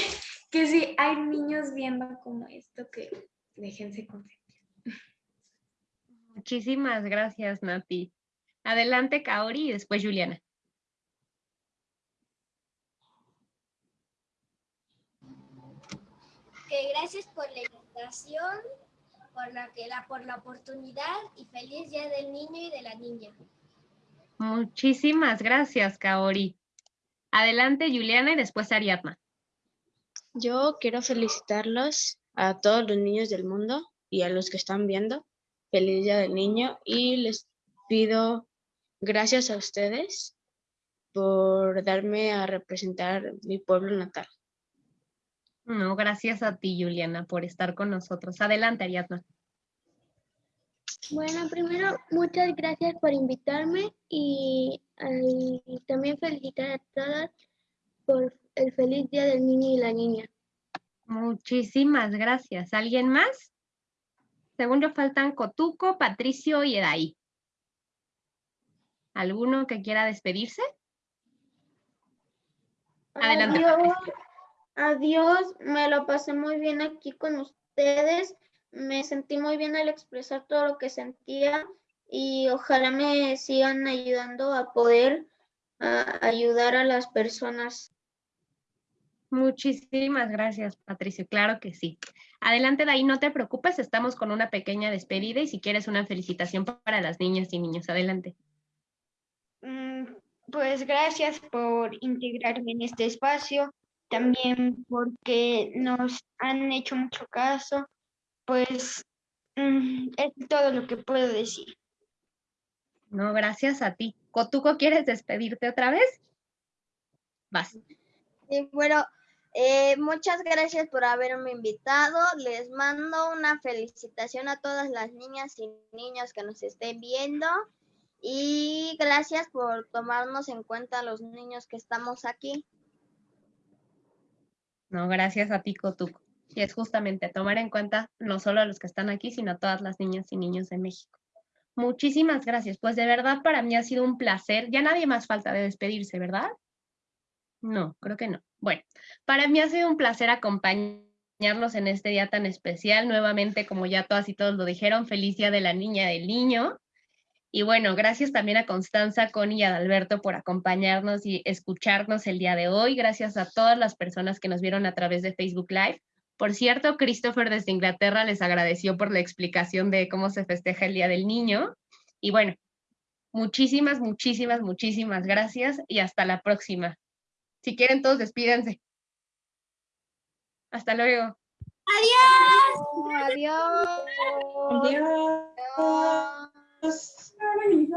que si hay niños viendo como esto que déjense consentir. Muchísimas gracias, Nati. Adelante, Kaori, y después Juliana. Que gracias por la invitación, por la, que la, por la oportunidad y feliz Día del Niño y de la Niña. Muchísimas gracias, Kaori. Adelante, Juliana, y después Ariadna. Yo quiero felicitarlos a todos los niños del mundo y a los que están viendo. Feliz Día del Niño y les pido gracias a ustedes por darme a representar mi pueblo natal. No, gracias a ti, Juliana, por estar con nosotros. Adelante, Ariadna. Bueno, primero, muchas gracias por invitarme y, y también felicitar a todas por el feliz Día del Niño y la Niña. Muchísimas gracias. ¿Alguien más? Según yo faltan Cotuco, Patricio y Edaí. ¿Alguno que quiera despedirse? Adelante. Adiós. Adiós, me lo pasé muy bien aquí con ustedes. Me sentí muy bien al expresar todo lo que sentía y ojalá me sigan ayudando a poder ayudar a las personas. Muchísimas gracias, Patricio. Claro que sí. Adelante, Daí, no te preocupes, estamos con una pequeña despedida y si quieres una felicitación para las niñas y niños, adelante. Mm, pues gracias por integrarme en este espacio, también porque nos han hecho mucho caso, pues mm, es todo lo que puedo decir. No, gracias a ti. ¿Cotuco quieres despedirte otra vez? Vas. Sí, bueno, eh, muchas gracias por haberme invitado. Les mando una felicitación a todas las niñas y niños que nos estén viendo. Y gracias por tomarnos en cuenta a los niños que estamos aquí. No, gracias a ti, Cotuco. Y es justamente tomar en cuenta no solo a los que están aquí, sino a todas las niñas y niños de México. Muchísimas gracias. Pues de verdad para mí ha sido un placer. Ya nadie más falta de despedirse, ¿verdad? No, creo que no. Bueno, para mí ha sido un placer acompañarlos en este día tan especial. Nuevamente, como ya todas y todos lo dijeron, feliz día de la niña del niño. Y bueno, gracias también a Constanza, Connie y Adalberto por acompañarnos y escucharnos el día de hoy. Gracias a todas las personas que nos vieron a través de Facebook Live. Por cierto, Christopher desde Inglaterra les agradeció por la explicación de cómo se festeja el Día del Niño. Y bueno, muchísimas, muchísimas, muchísimas gracias y hasta la próxima. Si quieren, todos despídense. Hasta luego. Adiós. Adiós. Adiós. Adiós. Sekarang ini,